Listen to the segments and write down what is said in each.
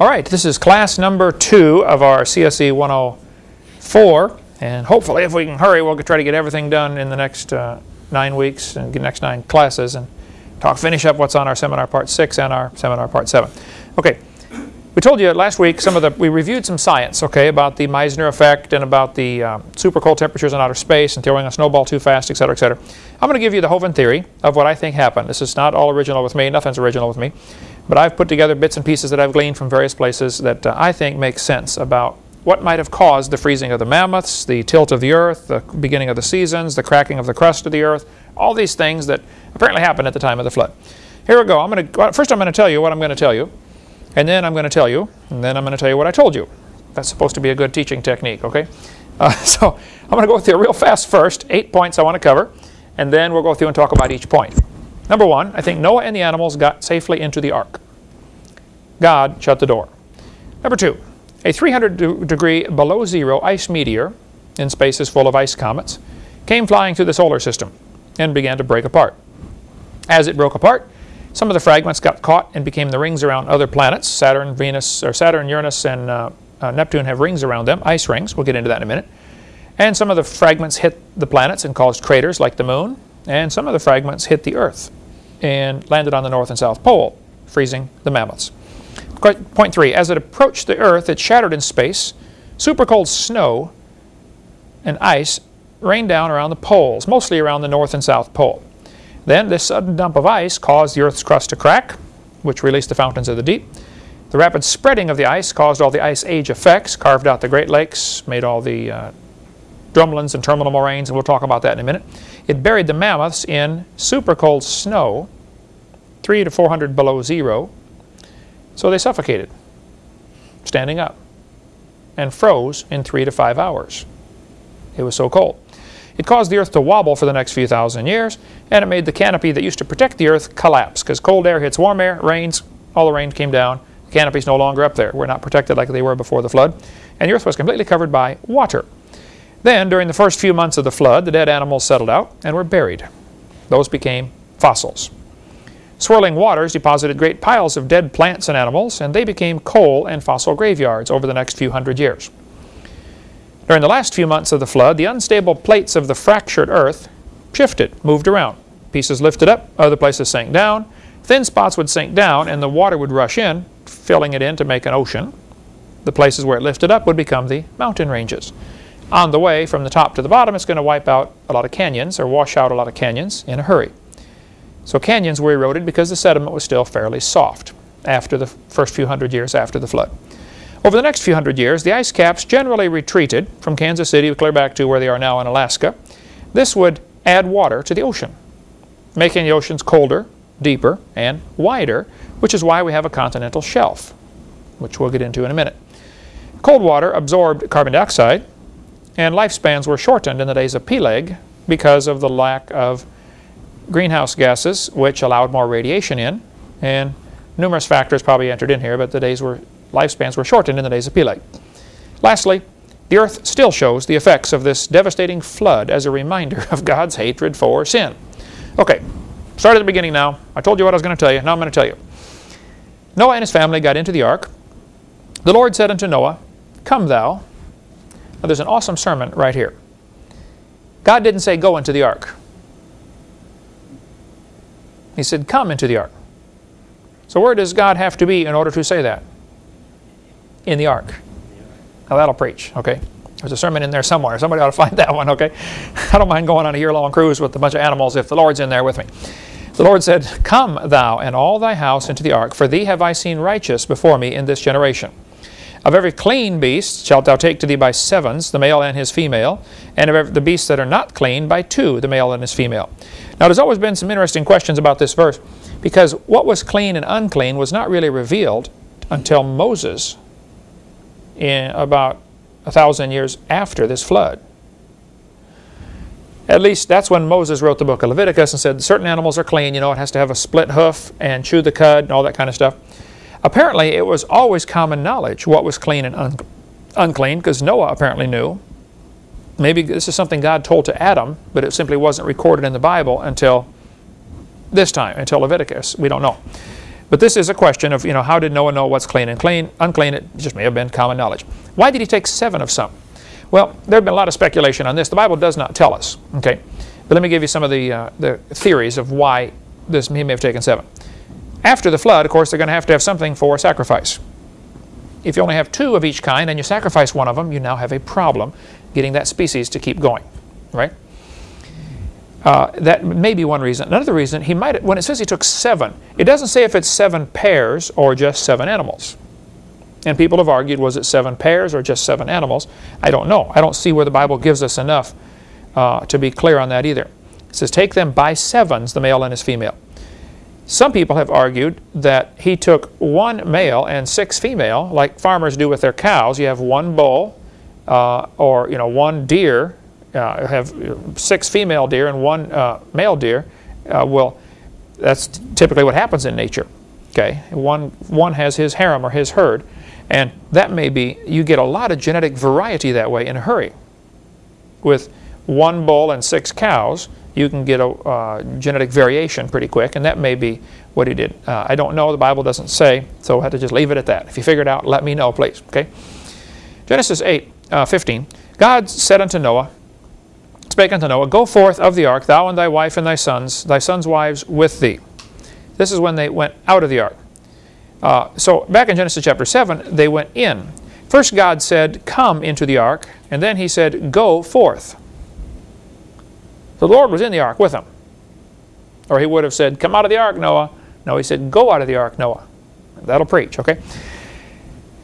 All right, this is class number two of our CSE 104. And hopefully, if we can hurry, we'll try to get everything done in the next uh, nine weeks and the next nine classes and talk, finish up what's on our seminar part six and our seminar part seven. Okay, we told you last week some of the, we reviewed some science, okay, about the Meissner effect and about the um, super cold temperatures in outer space and throwing a snowball too fast, et cetera, et cetera. I'm going to give you the Hovind theory of what I think happened. This is not all original with me, nothing's original with me, but I've put together bits and pieces that I've gleaned from various places that uh, I think make sense about what might have caused the freezing of the mammoths, the tilt of the earth, the beginning of the seasons, the cracking of the crust of the earth, all these things that apparently happened at the time of the flood. Here we go. I'm going to, first I'm going to tell you what I'm going to tell you, and then I'm going to tell you, and then I'm going to tell you what I told you. That's supposed to be a good teaching technique, okay? Uh, so I'm going to go through real fast first, eight points I want to cover, and then we'll go through and talk about each point. Number one, I think Noah and the animals got safely into the ark. God shut the door. Number two, a 300 degree below zero ice meteor, in spaces full of ice comets, came flying through the solar system and began to break apart. As it broke apart, some of the fragments got caught and became the rings around other planets. Saturn, Venus, or Saturn, Uranus, and uh, uh, Neptune have rings around them, ice rings. We'll get into that in a minute. And some of the fragments hit the planets and caused craters like the moon. And some of the fragments hit the Earth and landed on the North and South Pole, freezing the mammoths. Point three, as it approached the Earth, it shattered in space. Super cold snow and ice rained down around the poles, mostly around the North and South Pole. Then this sudden dump of ice caused the Earth's crust to crack, which released the fountains of the deep. The rapid spreading of the ice caused all the ice age effects, carved out the Great Lakes, made all the uh, drumlins and terminal moraines, and we'll talk about that in a minute. It buried the mammoths in super cold snow, 3 to 400 below zero, so they suffocated, standing up, and froze in three to five hours. It was so cold. It caused the earth to wobble for the next few thousand years, and it made the canopy that used to protect the earth collapse, because cold air hits warm air, rains, all the rain came down, the canopy's no longer up there. We're not protected like they were before the flood, and the earth was completely covered by water. Then, during the first few months of the flood, the dead animals settled out and were buried. Those became fossils. Swirling waters deposited great piles of dead plants and animals, and they became coal and fossil graveyards over the next few hundred years. During the last few months of the flood, the unstable plates of the fractured earth shifted, moved around. Pieces lifted up, other places sank down. Thin spots would sink down, and the water would rush in, filling it in to make an ocean. The places where it lifted up would become the mountain ranges. On the way from the top to the bottom, it's going to wipe out a lot of canyons or wash out a lot of canyons in a hurry. So canyons were eroded because the sediment was still fairly soft after the first few hundred years after the flood. Over the next few hundred years, the ice caps generally retreated from Kansas City clear back to where they are now in Alaska. This would add water to the ocean, making the oceans colder, deeper, and wider, which is why we have a continental shelf, which we'll get into in a minute. Cold water absorbed carbon dioxide, and lifespans were shortened in the days of Peleg because of the lack of greenhouse gases, which allowed more radiation in, and numerous factors probably entered in here, but the days were lifespans were shortened in the days of Peleg. Lastly, the earth still shows the effects of this devastating flood as a reminder of God's hatred for sin. Okay, start at the beginning now. I told you what I was going to tell you. Now I'm going to tell you. Noah and his family got into the ark. The Lord said unto Noah, Come thou. Now there's an awesome sermon right here. God didn't say, Go into the ark. He said, Come into the ark. So where does God have to be in order to say that? In the ark. Now that'll preach, okay? There's a sermon in there somewhere. Somebody ought to find that one, okay? I don't mind going on a year-long cruise with a bunch of animals if the Lord's in there with me. The Lord said, Come thou and all thy house into the ark, for thee have I seen righteous before me in this generation. Of every clean beast shalt thou take to thee by sevens, the male and his female, and of every, the beasts that are not clean by two, the male and his female. Now, there's always been some interesting questions about this verse because what was clean and unclean was not really revealed until Moses in about a thousand years after this flood. At least that's when Moses wrote the book of Leviticus and said certain animals are clean, you know, it has to have a split hoof and chew the cud and all that kind of stuff. Apparently, it was always common knowledge what was clean and un unclean because Noah apparently knew Maybe this is something God told to Adam, but it simply wasn't recorded in the Bible until this time, until Leviticus. We don't know. But this is a question of, you know, how did Noah know what's clean and clean, unclean? It just may have been common knowledge. Why did he take seven of some? Well, there have been a lot of speculation on this. The Bible does not tell us, okay? But let me give you some of the, uh, the theories of why this, he may have taken seven. After the flood, of course, they're going to have to have something for sacrifice. If you only have two of each kind and you sacrifice one of them, you now have a problem getting that species to keep going, right? Uh, that may be one reason. Another reason, he might when it says he took seven, it doesn't say if it's seven pairs or just seven animals. And people have argued, was it seven pairs or just seven animals? I don't know. I don't see where the Bible gives us enough uh, to be clear on that either. It says, take them by sevens, the male and his female. Some people have argued that he took one male and six female, like farmers do with their cows. You have one bull uh, or you know one deer uh, have six female deer and one uh, male deer, uh, well, that's typically what happens in nature. Okay, one one has his harem or his herd, and that may be you get a lot of genetic variety that way in a hurry. With one bull and six cows, you can get a uh, genetic variation pretty quick, and that may be what he did. Uh, I don't know. The Bible doesn't say, so we'll have to just leave it at that. If you figure it out, let me know, please. Okay. Genesis 8, uh, 15. God said unto Noah, spake unto Noah, Go forth of the ark, thou and thy wife and thy sons, thy sons' wives with thee. This is when they went out of the ark. Uh, so back in Genesis chapter 7, they went in. First God said, Come into the ark, and then he said, Go forth. The Lord was in the ark with him. Or he would have said, Come out of the ark, Noah. No, he said, Go out of the ark, Noah. That'll preach, okay?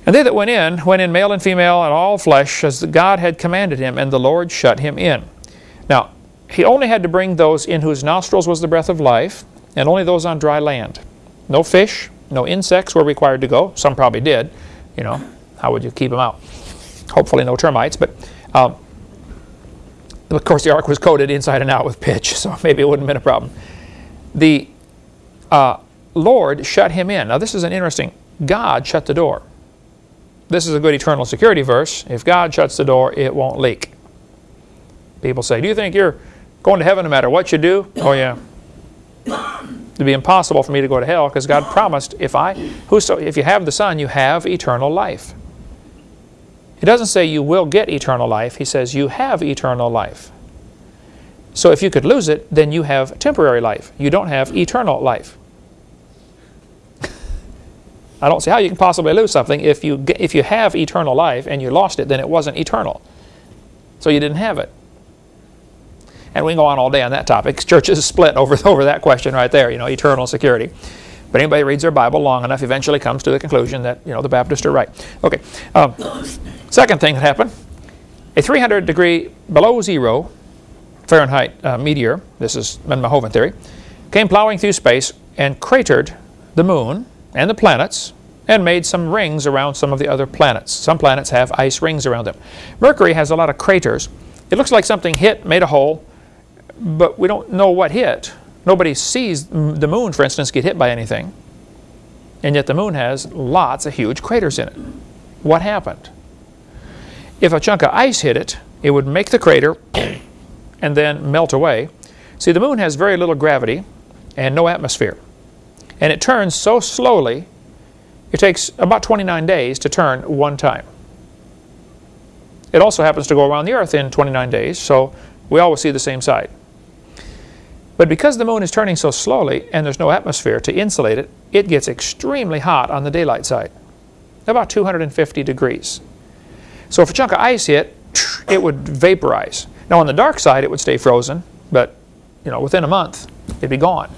And they that went in, went in male and female and all flesh, as God had commanded him, and the Lord shut him in. Now, he only had to bring those in whose nostrils was the breath of life, and only those on dry land. No fish, no insects were required to go. Some probably did. You know, how would you keep them out? Hopefully no termites, but um, of course the ark was coated inside and out with pitch, so maybe it wouldn't have been a problem. The uh, Lord shut him in. Now this is an interesting, God shut the door. This is a good eternal security verse. If God shuts the door, it won't leak. People say, do you think you're going to heaven no matter what you do? Oh yeah. It'd be impossible for me to go to hell because God promised if I, whoso, if you have the Son, you have eternal life. He doesn't say you will get eternal life. He says you have eternal life. So if you could lose it, then you have temporary life. You don't have eternal life. I don't see how you can possibly lose something. If you, if you have eternal life and you lost it, then it wasn't eternal. So you didn't have it. And we can go on all day on that topic. Churches split over, over that question right there, you know, eternal security. But anybody reads their Bible long enough eventually comes to the conclusion that, you know, the Baptists are right. Okay. Um, second thing that happened, a 300 degree below zero Fahrenheit uh, meteor, this is Mahoven theory, came plowing through space and cratered the moon and the planets and made some rings around some of the other planets. Some planets have ice rings around them. Mercury has a lot of craters. It looks like something hit, made a hole, but we don't know what hit. Nobody sees the moon, for instance, get hit by anything. And yet the moon has lots of huge craters in it. What happened? If a chunk of ice hit it, it would make the crater and then melt away. See, the moon has very little gravity and no atmosphere. And it turns so slowly, it takes about 29 days to turn one time. It also happens to go around the Earth in 29 days, so we always see the same side. But because the moon is turning so slowly and there's no atmosphere to insulate it, it gets extremely hot on the daylight side, about 250 degrees. So if a chunk of ice hit, it would vaporize. Now on the dark side, it would stay frozen, but you know, within a month, it'd be gone.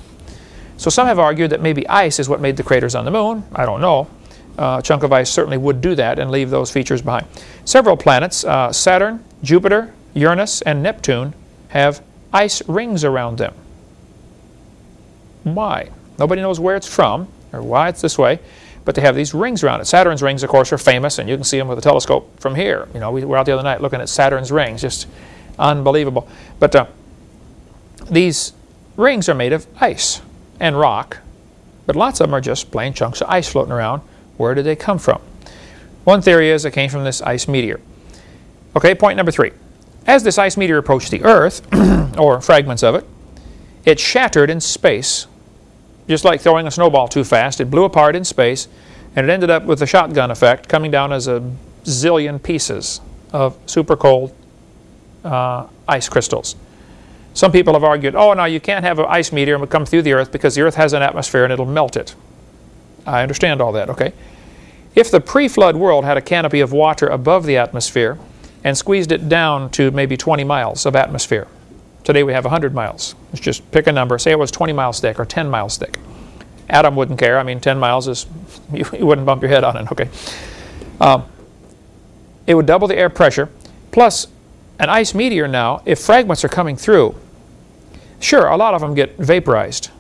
So some have argued that maybe ice is what made the craters on the moon. I don't know. Uh, a chunk of ice certainly would do that and leave those features behind. Several planets, uh, Saturn, Jupiter, Uranus, and Neptune, have ice rings around them. Why? Nobody knows where it's from or why it's this way, but they have these rings around it. Saturn's rings, of course, are famous, and you can see them with a telescope from here. You know, we were out the other night looking at Saturn's rings, just unbelievable. But uh, these rings are made of ice and rock, but lots of them are just plain chunks of ice floating around. Where did they come from? One theory is it came from this ice meteor. Okay, point number three. As this ice meteor approached the Earth, or fragments of it, it shattered in space just like throwing a snowball too fast. It blew apart in space, and it ended up with the shotgun effect, coming down as a zillion pieces of super cold uh, ice crystals. Some people have argued, oh, no, you can't have an ice meteor come through the Earth because the Earth has an atmosphere and it'll melt it. I understand all that, okay? If the pre-flood world had a canopy of water above the atmosphere and squeezed it down to maybe 20 miles of atmosphere, today we have 100 miles. Let's just pick a number. Say it was 20 miles thick or 10 miles thick. Adam wouldn't care. I mean, 10 miles is, you, you wouldn't bump your head on it, okay? Um, it would double the air pressure. Plus, an ice meteor now, if fragments are coming through, sure, a lot of them get vaporized,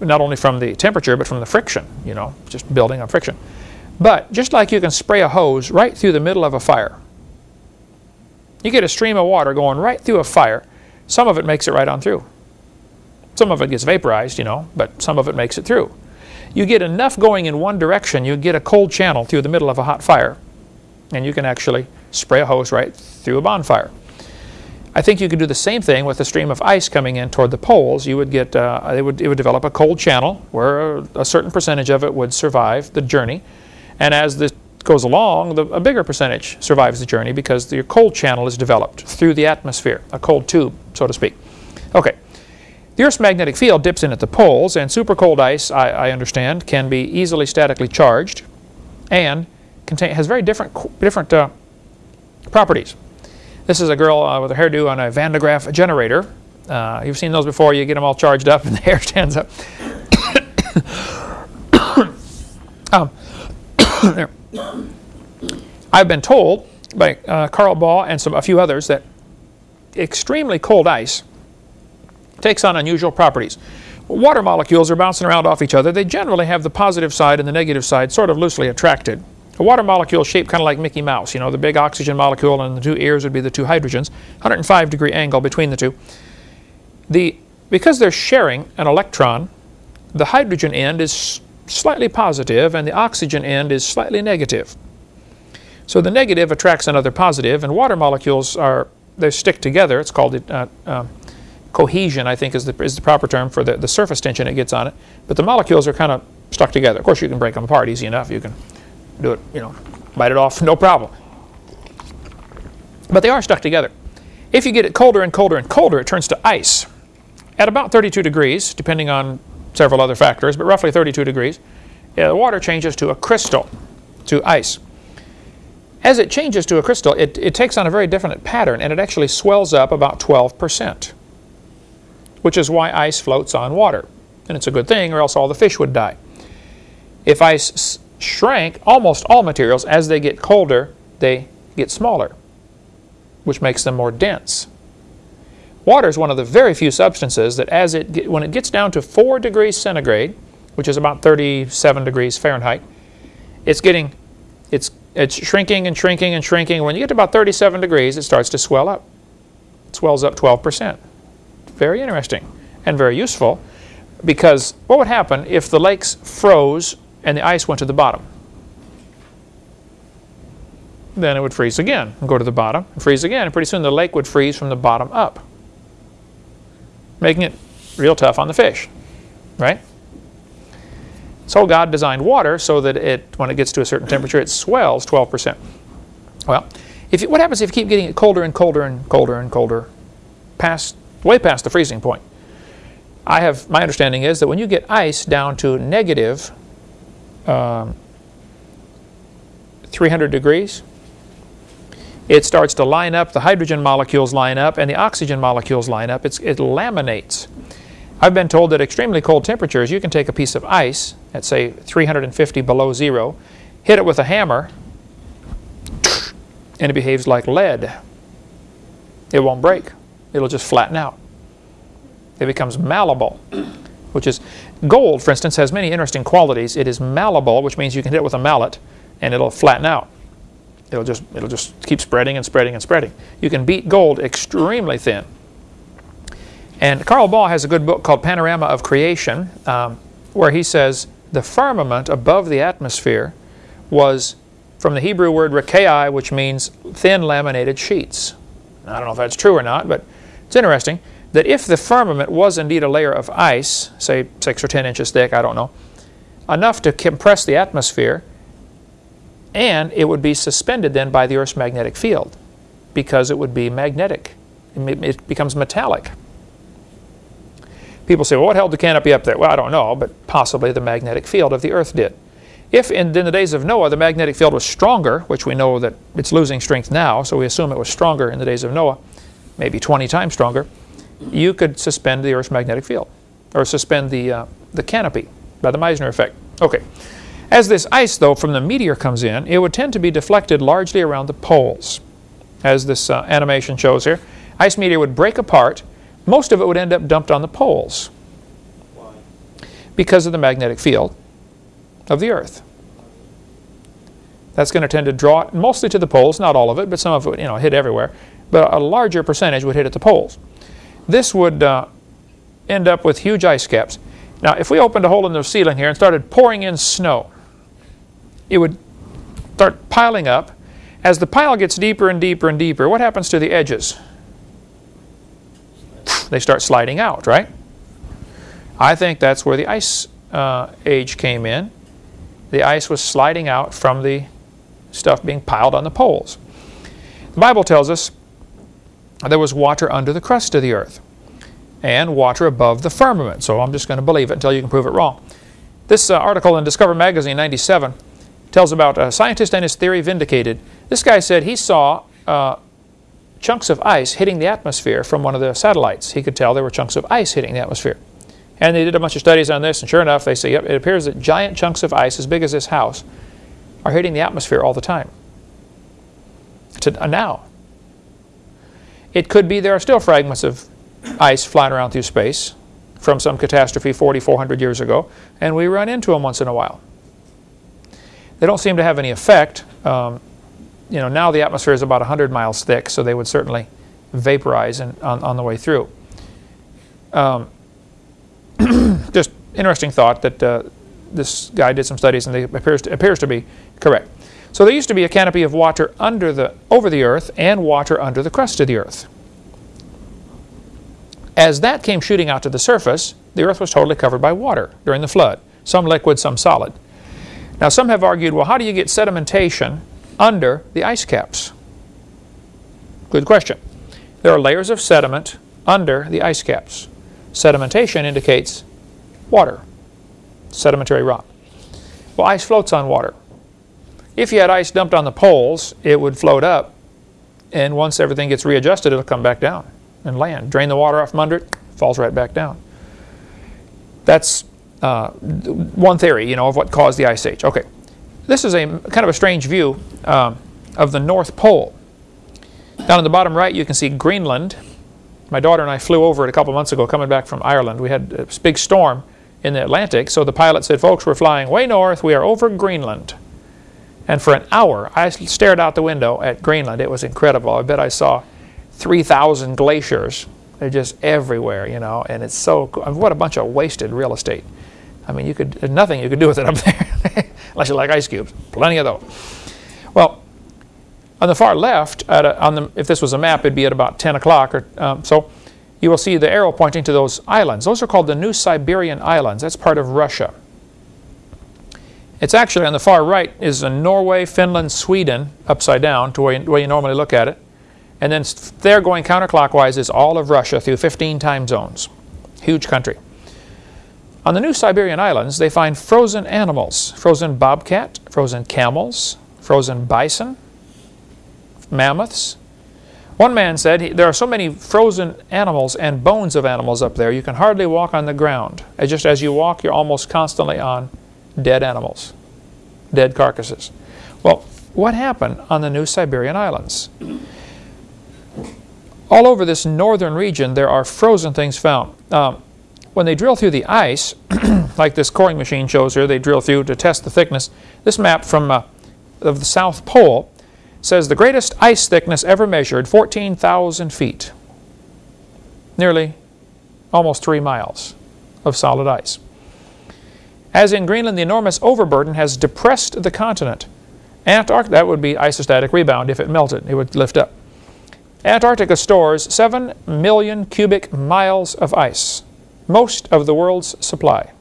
not only from the temperature, but from the friction, you know, just building on friction. But just like you can spray a hose right through the middle of a fire, you get a stream of water going right through a fire, some of it makes it right on through. Some of it gets vaporized, you know, but some of it makes it through. You get enough going in one direction, you get a cold channel through the middle of a hot fire, and you can actually spray a hose right through a bonfire. I think you could do the same thing with a stream of ice coming in toward the poles. You would get, uh, it, would, it would develop a cold channel where a certain percentage of it would survive the journey. And as this goes along, the, a bigger percentage survives the journey because your cold channel is developed through the atmosphere, a cold tube, so to speak. Okay. The Earth's magnetic field dips in at the poles, and super cold ice, I, I understand, can be easily statically charged and contain, has very different, different uh, properties. This is a girl uh, with a hairdo on a Van de Graaff generator. Uh, you've seen those before. You get them all charged up and the hair stands up. um, I've been told by uh, Carl Baugh and some, a few others that extremely cold ice takes on unusual properties. Water molecules are bouncing around off each other. They generally have the positive side and the negative side sort of loosely attracted. A water molecule shaped kind of like Mickey Mouse. You know, the big oxygen molecule and the two ears would be the two hydrogens. 105 degree angle between the two. The, because they're sharing an electron, the hydrogen end is slightly positive and the oxygen end is slightly negative. So the negative attracts another positive, and water molecules are, they stick together. It's called uh, uh, cohesion, I think is the, is the proper term for the, the surface tension it gets on it. But the molecules are kind of stuck together. Of course, you can break them apart easy enough. You can do it, you know, bite it off, no problem. But they are stuck together. If you get it colder and colder and colder, it turns to ice. At about 32 degrees, depending on several other factors, but roughly 32 degrees, yeah, the water changes to a crystal, to ice. As it changes to a crystal, it, it takes on a very different pattern, and it actually swells up about 12%, which is why ice floats on water. And it's a good thing, or else all the fish would die. If ice shrank, almost all materials, as they get colder, they get smaller, which makes them more dense. Water is one of the very few substances that as it when it gets down to 4 degrees centigrade, which is about 37 degrees Fahrenheit, it's getting it's it's shrinking and shrinking and shrinking. When you get to about 37 degrees, it starts to swell up. It swells up 12%. Very interesting and very useful because what would happen if the lakes froze and the ice went to the bottom. Then it would freeze again and go to the bottom and freeze again. And pretty soon the lake would freeze from the bottom up, making it real tough on the fish, right? So God designed water so that it, when it gets to a certain temperature, it swells 12%. Well, if you, what happens if you keep getting it colder and colder and colder and colder, past, way past the freezing point? I have, my understanding is that when you get ice down to negative um, 300 degrees, it starts to line up, the hydrogen molecules line up, and the oxygen molecules line up. It's, it laminates. I've been told that extremely cold temperatures, you can take a piece of ice at, say, 350 below zero, hit it with a hammer, and it behaves like lead. It won't break. It'll just flatten out. It becomes malleable which is gold, for instance, has many interesting qualities. It is malleable, which means you can hit it with a mallet and it'll flatten out. It'll just, it'll just keep spreading and spreading and spreading. You can beat gold extremely thin. And Carl Baugh has a good book called Panorama of Creation, um, where he says the firmament above the atmosphere was from the Hebrew word rekai, which means thin laminated sheets. I don't know if that's true or not, but it's interesting. that if the firmament was indeed a layer of ice, say 6 or 10 inches thick, I don't know, enough to compress the atmosphere, and it would be suspended then by the Earth's magnetic field because it would be magnetic. It becomes metallic. People say, well, what held the canopy up there? Well, I don't know, but possibly the magnetic field of the Earth did. If in, in, the days of Noah the magnetic field was stronger, which we know that it's losing strength now, so we assume it was stronger in the days of Noah, maybe 20 times stronger, you could suspend the Earth's magnetic field, or suspend the, uh, the canopy by the Meissner effect. Okay. As this ice, though, from the meteor comes in, it would tend to be deflected largely around the poles, as this uh, animation shows here. Ice meteor would break apart. Most of it would end up dumped on the poles. Why? Because of the magnetic field of the Earth. That's going to tend to draw it mostly to the poles, not all of it, but some of it you know, hit everywhere. But a larger percentage would hit at the poles. This would uh, end up with huge ice caps. Now, if we opened a hole in the ceiling here and started pouring in snow, it would start piling up. As the pile gets deeper and deeper and deeper, what happens to the edges? They start sliding out, right? I think that's where the ice uh, age came in. The ice was sliding out from the stuff being piled on the poles. The Bible tells us there was water under the crust of the earth and water above the firmament. So I'm just going to believe it until you can prove it wrong. This uh, article in Discover Magazine 97 tells about a scientist and his theory vindicated. This guy said he saw uh, chunks of ice hitting the atmosphere from one of the satellites. He could tell there were chunks of ice hitting the atmosphere. And they did a bunch of studies on this, and sure enough, they say, yep, it appears that giant chunks of ice as big as this house are hitting the atmosphere all the time. To, uh, now. It could be there are still fragments of ice flying around through space from some catastrophe 40, 400 years ago, and we run into them once in a while. They don't seem to have any effect. Um, you know, now the atmosphere is about 100 miles thick, so they would certainly vaporize on, on the way through. Um, just interesting thought that uh, this guy did some studies and it appears to, appears to be correct. So there used to be a canopy of water under the, over the earth and water under the crust of the earth. As that came shooting out to the surface, the earth was totally covered by water during the flood, some liquid, some solid. Now some have argued, well, how do you get sedimentation under the ice caps? Good question. There are layers of sediment under the ice caps. Sedimentation indicates water, sedimentary rock. Well, ice floats on water. If you had ice dumped on the poles, it would float up, and once everything gets readjusted, it'll come back down and land. Drain the water off from under it, falls right back down. That's uh, one theory, you know, of what caused the ice age. Okay, this is a kind of a strange view um, of the North Pole. Down in the bottom right, you can see Greenland. My daughter and I flew over it a couple months ago, coming back from Ireland. We had a big storm in the Atlantic, so the pilot said, "Folks, we're flying way north. We are over Greenland." And for an hour, I stared out the window at Greenland. It was incredible. I bet I saw 3,000 glaciers. They're just everywhere, you know, and it's so what a bunch of wasted real estate. I mean, you could there's nothing you could do with it up there, unless you like ice cubes. Plenty of those. Well, on the far left, a, on the, if this was a map, it'd be at about 10 o'clock. or um, So you will see the arrow pointing to those islands. Those are called the New Siberian Islands. That's part of Russia. It's actually on the far right is Norway, Finland, Sweden, upside down to where you, where you normally look at it. And then there going counterclockwise is all of Russia through 15 time zones. Huge country. On the New Siberian Islands, they find frozen animals. Frozen bobcat, frozen camels, frozen bison, mammoths. One man said, there are so many frozen animals and bones of animals up there, you can hardly walk on the ground. Just as you walk, you're almost constantly on dead animals, dead carcasses. Well, what happened on the New Siberian Islands? All over this northern region, there are frozen things found. Um, when they drill through the ice, like this coring machine shows here, they drill through to test the thickness. This map from uh, of the South Pole says the greatest ice thickness ever measured, 14,000 feet. Nearly almost three miles of solid ice. As in Greenland, the enormous overburden has depressed the continent. Antarctica, that would be isostatic rebound if it melted, it would lift up. Antarctica stores 7 million cubic miles of ice, most of the world's supply.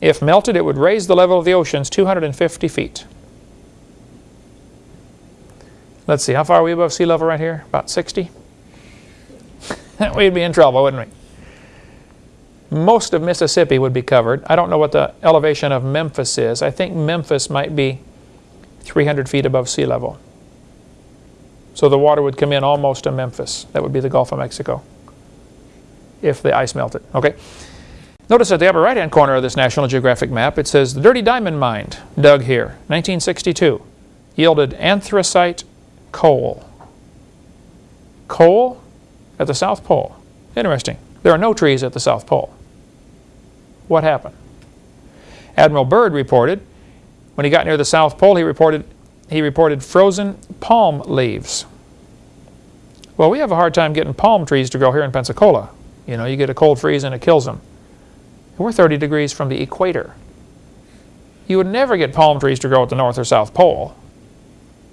If melted, it would raise the level of the oceans 250 feet. Let's see, how far are we above sea level right here? About 60? We'd be in trouble, wouldn't we? Most of Mississippi would be covered. I don't know what the elevation of Memphis is. I think Memphis might be 300 feet above sea level. So the water would come in almost to Memphis. That would be the Gulf of Mexico if the ice melted. Okay. Notice at the upper right-hand corner of this National Geographic map, it says the Dirty Diamond Mine, dug here, 1962, yielded anthracite coal. Coal at the South Pole. Interesting. There are no trees at the South Pole. What happened? Admiral Byrd reported, when he got near the South Pole, he reported, he reported frozen palm leaves. Well, we have a hard time getting palm trees to grow here in Pensacola. You know, you get a cold freeze and it kills them. We're 30 degrees from the equator. You would never get palm trees to grow at the North or South Pole.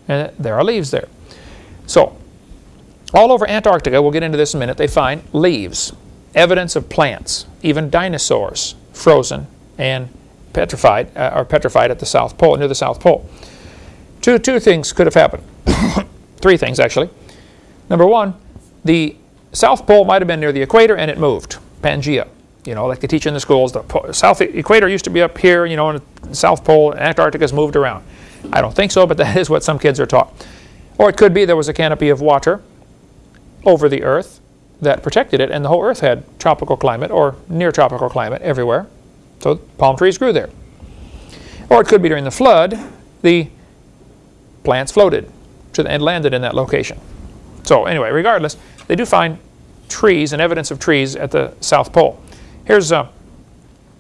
And there are leaves there. So, all over Antarctica, we'll get into this in a minute, they find leaves, evidence of plants, even dinosaurs, frozen and petrified, uh, or petrified at the South Pole, near the South Pole. Two, two things could have happened. Three things, actually. Number one, the South Pole might have been near the equator and it moved, Pangea. You know, like they teach in the schools, the South Equator used to be up here, you know, and the South Pole, Antarctica's moved around. I don't think so, but that is what some kids are taught. Or it could be there was a canopy of water over the Earth that protected it, and the whole Earth had tropical climate or near tropical climate everywhere. So palm trees grew there. Or it could be during the flood, the plants floated and landed in that location. So anyway, regardless, they do find trees and evidence of trees at the South Pole. Here's an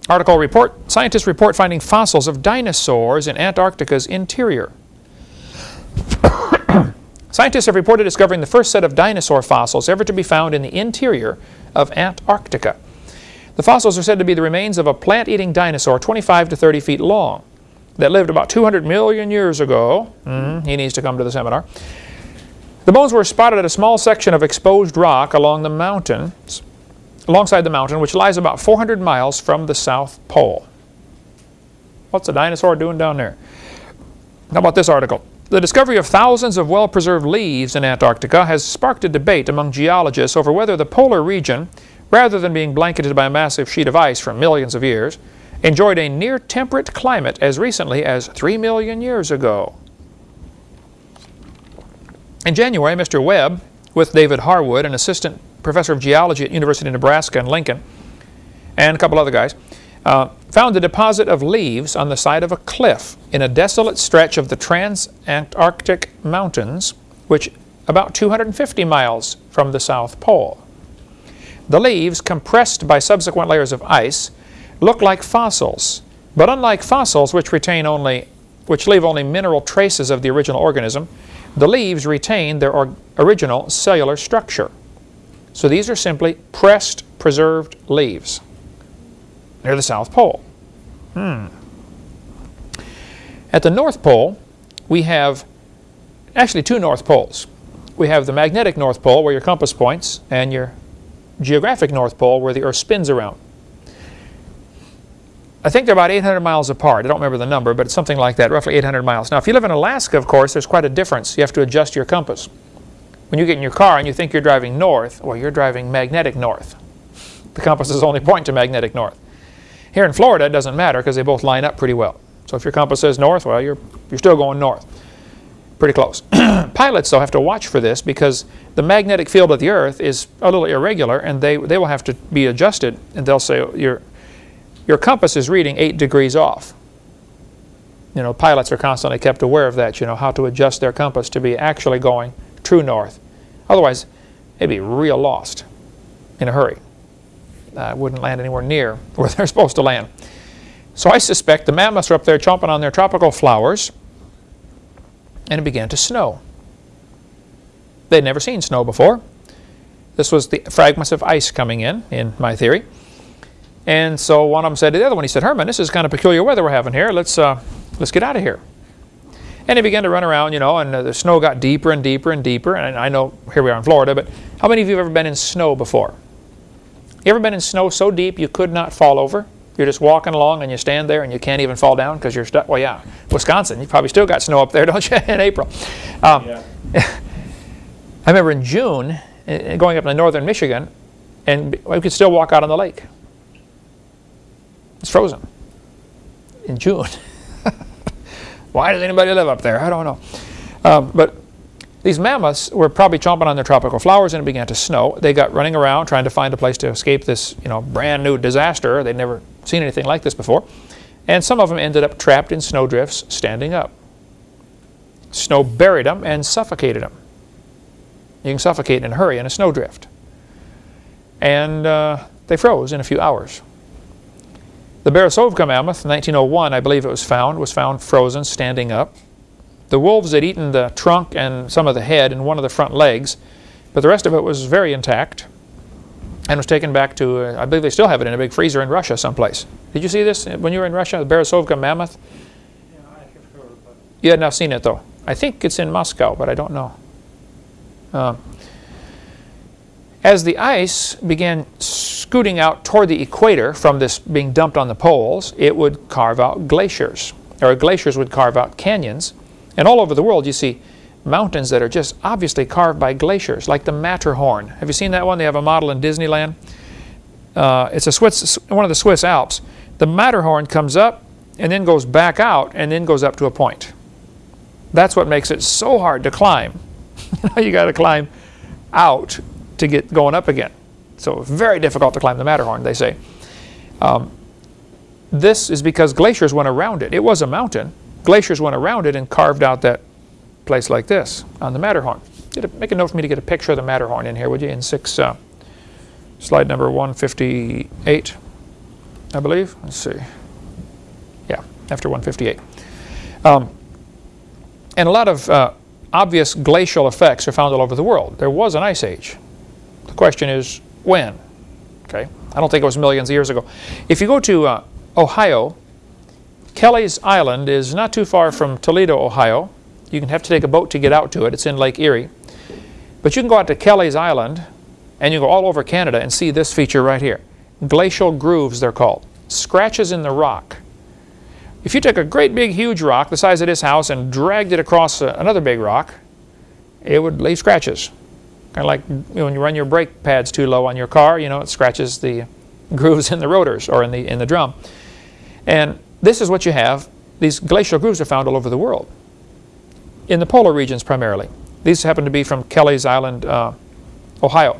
article report. Scientists report finding fossils of dinosaurs in Antarctica's interior. Scientists have reported discovering the first set of dinosaur fossils ever to be found in the interior of Antarctica. The fossils are said to be the remains of a plant-eating dinosaur 25 to 30 feet long that lived about 200 million years ago. Mm, he needs to come to the seminar. The bones were spotted at a small section of exposed rock along the mountains, alongside the mountain, which lies about 400 miles from the South Pole. What's a dinosaur doing down there? How about this article? The discovery of thousands of well-preserved leaves in Antarctica has sparked a debate among geologists over whether the polar region, rather than being blanketed by a massive sheet of ice for millions of years, enjoyed a near-temperate climate as recently as 3 million years ago. In January, Mr. Webb, with David Harwood, an assistant professor of geology at University of Nebraska in Lincoln, and a couple other guys, uh, found a deposit of leaves on the side of a cliff in a desolate stretch of the Transantarctic Mountains, which about 250 miles from the South Pole. The leaves, compressed by subsequent layers of ice, look like fossils, but unlike fossils which retain only which leave only mineral traces of the original organism, the leaves retain their original cellular structure. So these are simply pressed, preserved leaves near the South Pole. Hmm. At the North Pole, we have actually two North Poles. We have the magnetic North Pole where your compass points and your geographic North Pole where the Earth spins around. I think they're about 800 miles apart. I don't remember the number, but it's something like that, roughly 800 miles. Now, if you live in Alaska, of course, there's quite a difference. You have to adjust your compass. When you get in your car and you think you're driving north, well, you're driving magnetic north. The compasses only point to magnetic north. Here in Florida, it doesn't matter because they both line up pretty well. So if your compass says north, well, you're, you're still going north. Pretty close. Pilots, though, have to watch for this because the magnetic field of the Earth is a little irregular, and they, they will have to be adjusted, and they'll say, you're, your compass is reading 8 degrees off. You know, pilots are constantly kept aware of that, you know, how to adjust their compass to be actually going true north. Otherwise, they'd be real lost in a hurry. Uh, wouldn't land anywhere near where they're supposed to land. So I suspect the mammoths are up there chomping on their tropical flowers, and it began to snow. They'd never seen snow before. This was the fragments of ice coming in, in my theory. And so one of them said to the other one, he said, Herman, this is kind of peculiar weather we're having here. Let's, uh, let's get out of here. And he began to run around, you know, and uh, the snow got deeper and deeper and deeper. And I know here we are in Florida, but how many of you have ever been in snow before? You ever been in snow so deep you could not fall over? You're just walking along and you stand there and you can't even fall down because you're stuck. Well, yeah, Wisconsin, you probably still got snow up there, don't you, in April? Um, yeah. I remember in June uh, going up to northern Michigan and we could still walk out on the lake. It's frozen in June. Why does anybody live up there? I don't know. Um, but these mammoths were probably chomping on their tropical flowers and it began to snow. They got running around trying to find a place to escape this you know, brand new disaster. They'd never seen anything like this before. And some of them ended up trapped in snowdrifts standing up. Snow buried them and suffocated them. You can suffocate in a hurry in a snowdrift. And uh, they froze in a few hours. The Beresovka mammoth, 1901, I believe it was found, was found frozen, standing up. The wolves had eaten the trunk and some of the head and one of the front legs, but the rest of it was very intact and was taken back to, uh, I believe they still have it in a big freezer in Russia someplace. Did you see this when you were in Russia, the Beresovka mammoth? Yeah, I have heard. You had not seen it though. I think it's in Moscow, but I don't know. Uh, as the ice began scooting out toward the equator from this being dumped on the poles, it would carve out glaciers, or glaciers would carve out canyons. And all over the world you see mountains that are just obviously carved by glaciers, like the Matterhorn. Have you seen that one? They have a model in Disneyland. Uh, it's a Swiss, one of the Swiss Alps. The Matterhorn comes up and then goes back out and then goes up to a point. That's what makes it so hard to climb. you got to climb out to get going up again. So very difficult to climb the Matterhorn, they say. Um, this is because glaciers went around it. It was a mountain. Glaciers went around it and carved out that place like this on the Matterhorn. A, make a note for me to get a picture of the Matterhorn in here, would you, in six, uh, slide number 158, I believe. Let's see. Yeah, after 158. Um, and a lot of uh, obvious glacial effects are found all over the world. There was an ice age. Question is, when? Okay, I don't think it was millions of years ago. If you go to uh, Ohio, Kelly's Island is not too far from Toledo, Ohio. You can have to take a boat to get out to it. It's in Lake Erie. But you can go out to Kelly's Island and you go all over Canada and see this feature right here. Glacial grooves, they're called. Scratches in the rock. If you took a great big huge rock the size of this house and dragged it across uh, another big rock, it would leave scratches. Kind of like when you run your brake pads too low on your car, you know, it scratches the grooves in the rotors or in the, in the drum. And this is what you have. These glacial grooves are found all over the world, in the polar regions primarily. These happen to be from Kelly's Island, uh, Ohio.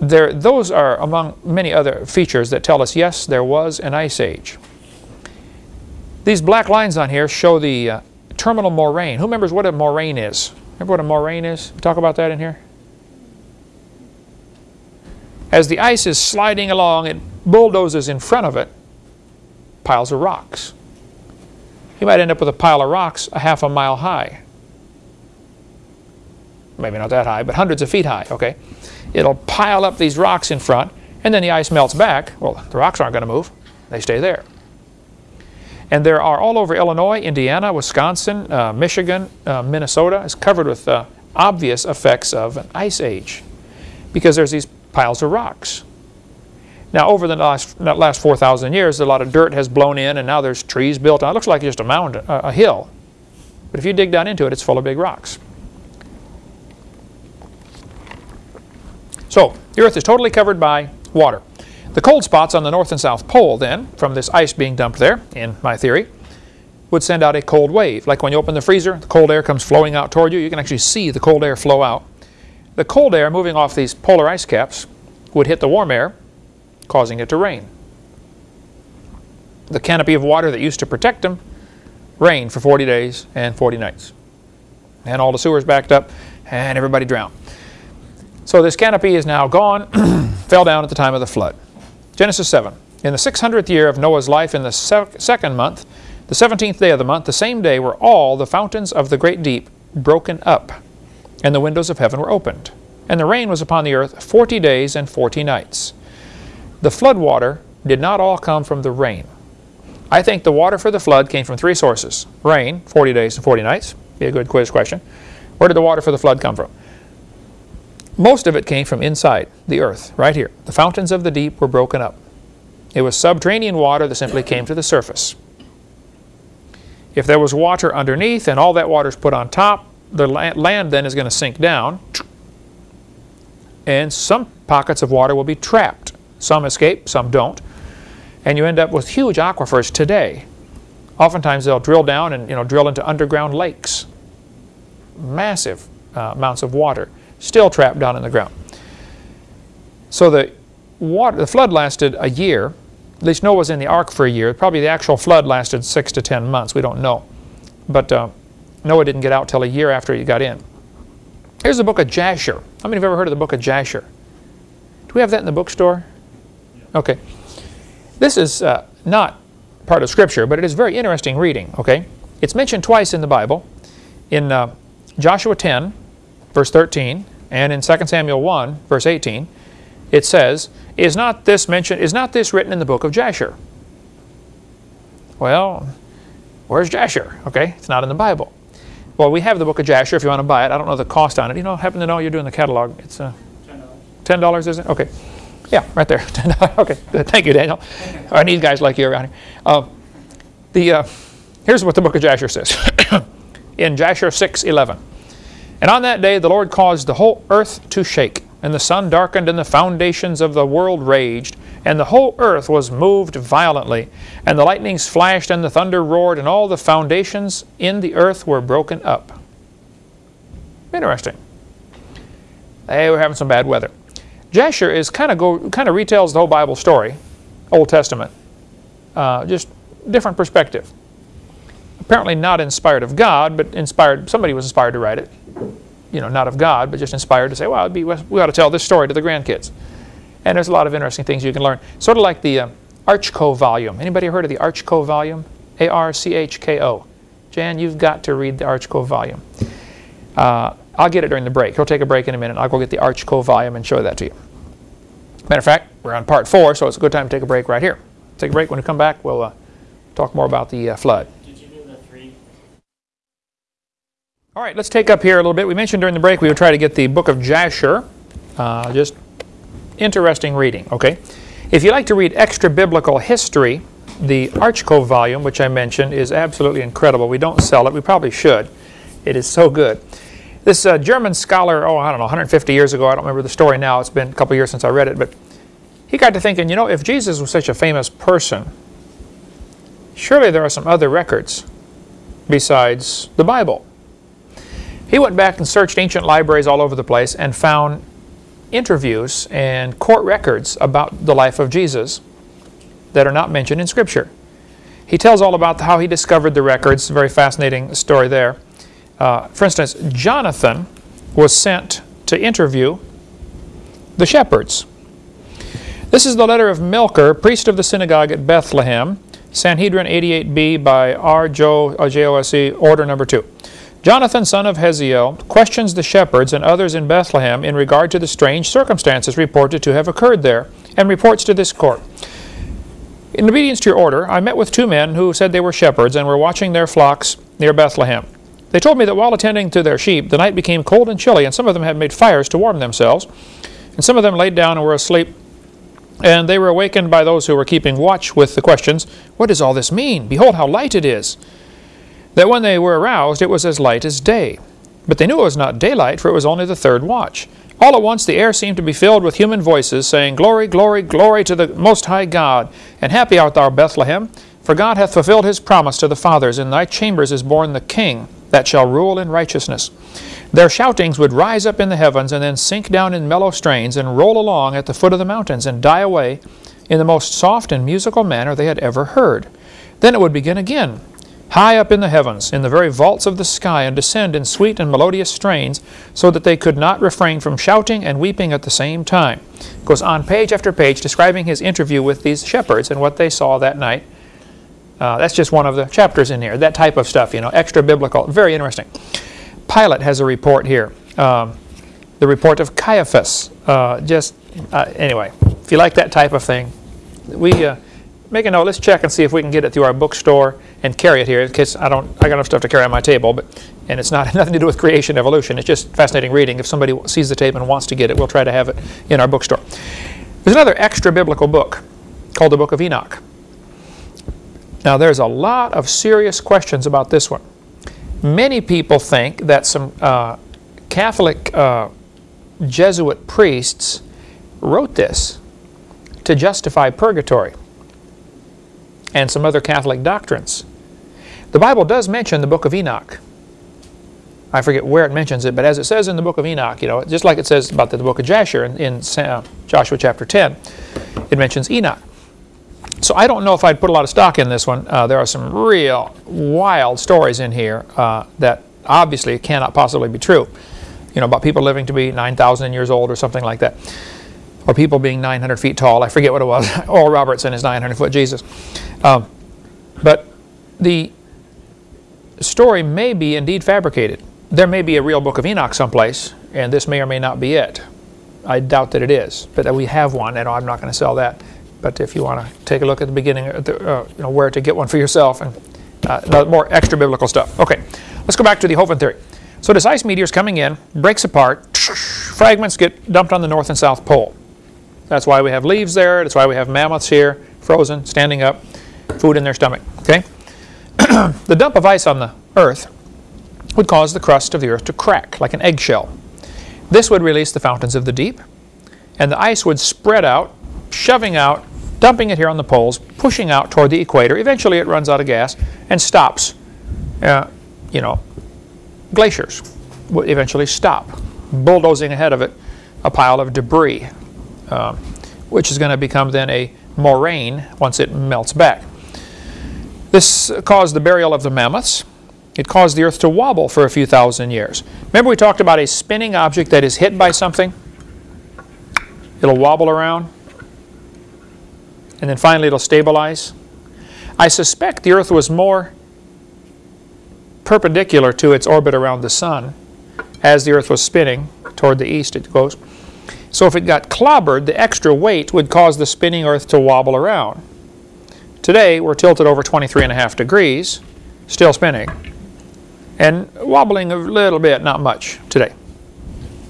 There, those are among many other features that tell us, yes, there was an ice age. These black lines on here show the uh, terminal moraine. Who remembers what a moraine is? Remember what a moraine is? We talk about that in here? As the ice is sliding along, it bulldozes in front of it piles of rocks. You might end up with a pile of rocks a half a mile high. Maybe not that high, but hundreds of feet high, okay? It'll pile up these rocks in front, and then the ice melts back. Well, the rocks aren't going to move. They stay there. And there are all over Illinois, Indiana, Wisconsin, uh, Michigan, uh, Minnesota is covered with uh, obvious effects of an ice age because there's these piles of rocks. Now over the last, last 4,000 years, a lot of dirt has blown in and now there's trees built on. It looks like just a mountain, a hill. But if you dig down into it, it's full of big rocks. So the Earth is totally covered by water. The cold spots on the north and south pole then, from this ice being dumped there, in my theory, would send out a cold wave. Like when you open the freezer, the cold air comes flowing out toward you. You can actually see the cold air flow out. The cold air moving off these polar ice caps would hit the warm air, causing it to rain. The canopy of water that used to protect them rained for 40 days and 40 nights. And all the sewers backed up and everybody drowned. So this canopy is now gone, fell down at the time of the flood. Genesis 7. In the 600th year of Noah's life, in the second month, the 17th day of the month, the same day were all the fountains of the great deep broken up, and the windows of heaven were opened. And the rain was upon the earth forty days and forty nights. The flood water did not all come from the rain. I think the water for the flood came from three sources. Rain, 40 days and 40 nights. Be a good quiz question. Where did the water for the flood come from? Most of it came from inside the earth, right here. The fountains of the deep were broken up. It was subterranean water that simply came to the surface. If there was water underneath and all that water is put on top, the land then is going to sink down and some pockets of water will be trapped. Some escape, some don't. And you end up with huge aquifers today. Oftentimes they'll drill down and you know drill into underground lakes. Massive uh, amounts of water still trapped down in the ground. So the water, the flood lasted a year. At least Noah was in the ark for a year. Probably the actual flood lasted six to ten months. We don't know. But uh, Noah didn't get out till a year after he got in. Here's the book of Jasher. How many have ever heard of the book of Jasher? Do we have that in the bookstore? Okay. This is uh, not part of Scripture, but it is very interesting reading, okay? It's mentioned twice in the Bible. In uh, Joshua 10, verse 13, and in 2 Samuel 1, verse 18, it says, is not this mentioned, is not this written in the book of Jasher? Well, where's Jasher? Okay, it's not in the Bible. Well, we have the book of Jasher if you want to buy it. I don't know the cost on it. You know, happen to know you're doing the catalog. It's uh, $10. $10, is it? Okay. Yeah, right there. okay. Thank you, Daniel. I need guys like you around here. Uh, the, uh, here's what the book of Jasher says. in Jasher 6.11. And on that day the Lord caused the whole earth to shake, and the sun darkened, and the foundations of the world raged, and the whole earth was moved violently, and the lightnings flashed, and the thunder roared, and all the foundations in the earth were broken up. Interesting. They were having some bad weather. Jasher is kind of go kind of retells the whole Bible story, Old Testament, uh, just different perspective. Apparently not inspired of God, but inspired. Somebody was inspired to write it. You know, not of God, but just inspired to say, well, be, we ought to tell this story to the grandkids. And there's a lot of interesting things you can learn. Sort of like the uh, Archko volume. Anybody heard of the Archko volume? A-R-C-H-K-O. Jan, you've got to read the Archko volume. Uh, I'll get it during the break. He'll take a break in a minute. I'll go get the Archko volume and show that to you. Matter of fact, we're on part four, so it's a good time to take a break right here. Take a break. When we come back, we'll uh, talk more about the uh, flood. Did you do the three? All right, let's take up here a little bit. We mentioned during the break we would try to get the book of Jasher, uh, just interesting reading, okay? If you like to read extra biblical history, the Archko volume, which I mentioned, is absolutely incredible. We don't sell it. We probably should. It is so good. This uh, German scholar, oh, I don't know, 150 years ago, I don't remember the story now. It's been a couple years since I read it, but he got to thinking, you know, if Jesus was such a famous person, surely there are some other records besides the Bible. He went back and searched ancient libraries all over the place and found interviews and court records about the life of Jesus that are not mentioned in Scripture. He tells all about how he discovered the records, very fascinating story there. Uh, for instance, Jonathan was sent to interview the shepherds. This is the letter of Melker, priest of the synagogue at Bethlehem, Sanhedrin 88b by R. Jose, order number 2. Jonathan, son of Haziel, questions the shepherds and others in Bethlehem in regard to the strange circumstances reported to have occurred there, and reports to this court. In obedience to your order, I met with two men who said they were shepherds and were watching their flocks near Bethlehem. They told me that while attending to their sheep, the night became cold and chilly, and some of them had made fires to warm themselves, and some of them laid down and were asleep. And they were awakened by those who were keeping watch with the questions, What does all this mean? Behold, how light it is! That when they were aroused it was as light as day. But they knew it was not daylight, for it was only the third watch. All at once the air seemed to be filled with human voices, saying, Glory, glory, glory to the Most High God, and happy art thou, Bethlehem, for God hath fulfilled his promise to the fathers, in thy chambers is born the King, that shall rule in righteousness. Their shoutings would rise up in the heavens, and then sink down in mellow strains, and roll along at the foot of the mountains, and die away in the most soft and musical manner they had ever heard. Then it would begin again, high up in the heavens, in the very vaults of the sky, and descend in sweet and melodious strains, so that they could not refrain from shouting and weeping at the same time. Goes on page after page describing his interview with these shepherds and what they saw that night. Uh, that's just one of the chapters in here. That type of stuff, you know, extra biblical, very interesting. Pilate has a report here. Um, the report of Caiaphas. Uh, just uh, anyway, if you like that type of thing, we uh, make a note. Let's check and see if we can get it through our bookstore and carry it here. In case I don't, I got enough stuff to carry on my table, but and it's not nothing to do with creation evolution. It's just fascinating reading. If somebody sees the tape and wants to get it, we'll try to have it in our bookstore. There's another extra biblical book called the Book of Enoch. Now, there's a lot of serious questions about this one. Many people think that some uh, Catholic uh, Jesuit priests wrote this to justify purgatory and some other Catholic doctrines. The Bible does mention the book of Enoch. I forget where it mentions it, but as it says in the book of Enoch, you know, just like it says about the book of Jasher in, in uh, Joshua chapter 10, it mentions Enoch. So I don't know if I'd put a lot of stock in this one. Uh, there are some real wild stories in here uh, that obviously cannot possibly be true. You know, about people living to be 9,000 years old or something like that. Or people being 900 feet tall. I forget what it was. Oral Robertson is 900 foot Jesus. Um, but the story may be indeed fabricated. There may be a real book of Enoch someplace, and this may or may not be it. I doubt that it is, but that we have one, and I'm not going to sell that. But if you want to take a look at the beginning, uh, you know, where to get one for yourself, and uh, more extra biblical stuff. Okay, let's go back to the Hovind theory. So this ice meteor is coming in, breaks apart, fragments get dumped on the north and south pole. That's why we have leaves there. That's why we have mammoths here, frozen, standing up, food in their stomach. Okay, the dump of ice on the Earth would cause the crust of the Earth to crack like an eggshell. This would release the fountains of the deep, and the ice would spread out, shoving out dumping it here on the poles, pushing out toward the equator. Eventually it runs out of gas and stops. Uh, you know, glaciers would eventually stop, bulldozing ahead of it a pile of debris, um, which is going to become then a moraine once it melts back. This caused the burial of the mammoths. It caused the earth to wobble for a few thousand years. Remember we talked about a spinning object that is hit by something? It'll wobble around and then finally it'll stabilize. I suspect the Earth was more perpendicular to its orbit around the Sun as the Earth was spinning toward the east it goes. So if it got clobbered, the extra weight would cause the spinning Earth to wobble around. Today we're tilted over 23 and a half degrees, still spinning, and wobbling a little bit, not much today.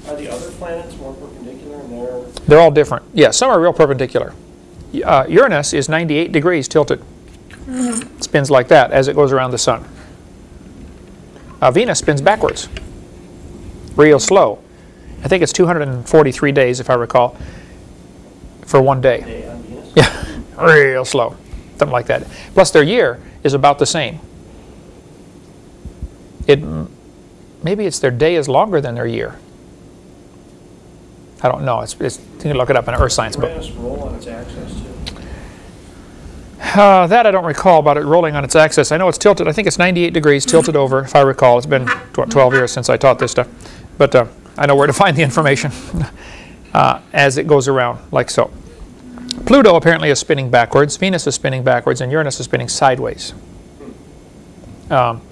Are the other planets more perpendicular in their... They're all different. Yeah, some are real perpendicular uh, Uranus is 98 degrees tilted. It spins like that as it goes around the sun. Uh, Venus spins backwards, real slow. I think it's 243 days, if I recall, for one day. day on Venus? Yeah, real slow, something like that. Plus, their year is about the same. It maybe it's their day is longer than their year. I don't know. It's, it's you can look it up in an earth science book. Uranus roll on its axis too? Uh, that I don't recall about it rolling on its axis. I know it's tilted. I think it's 98 degrees tilted over, if I recall. It's been 12 years since I taught this stuff. But uh, I know where to find the information uh, as it goes around, like so. Pluto apparently is spinning backwards. Venus is spinning backwards, and Uranus is spinning sideways. Um,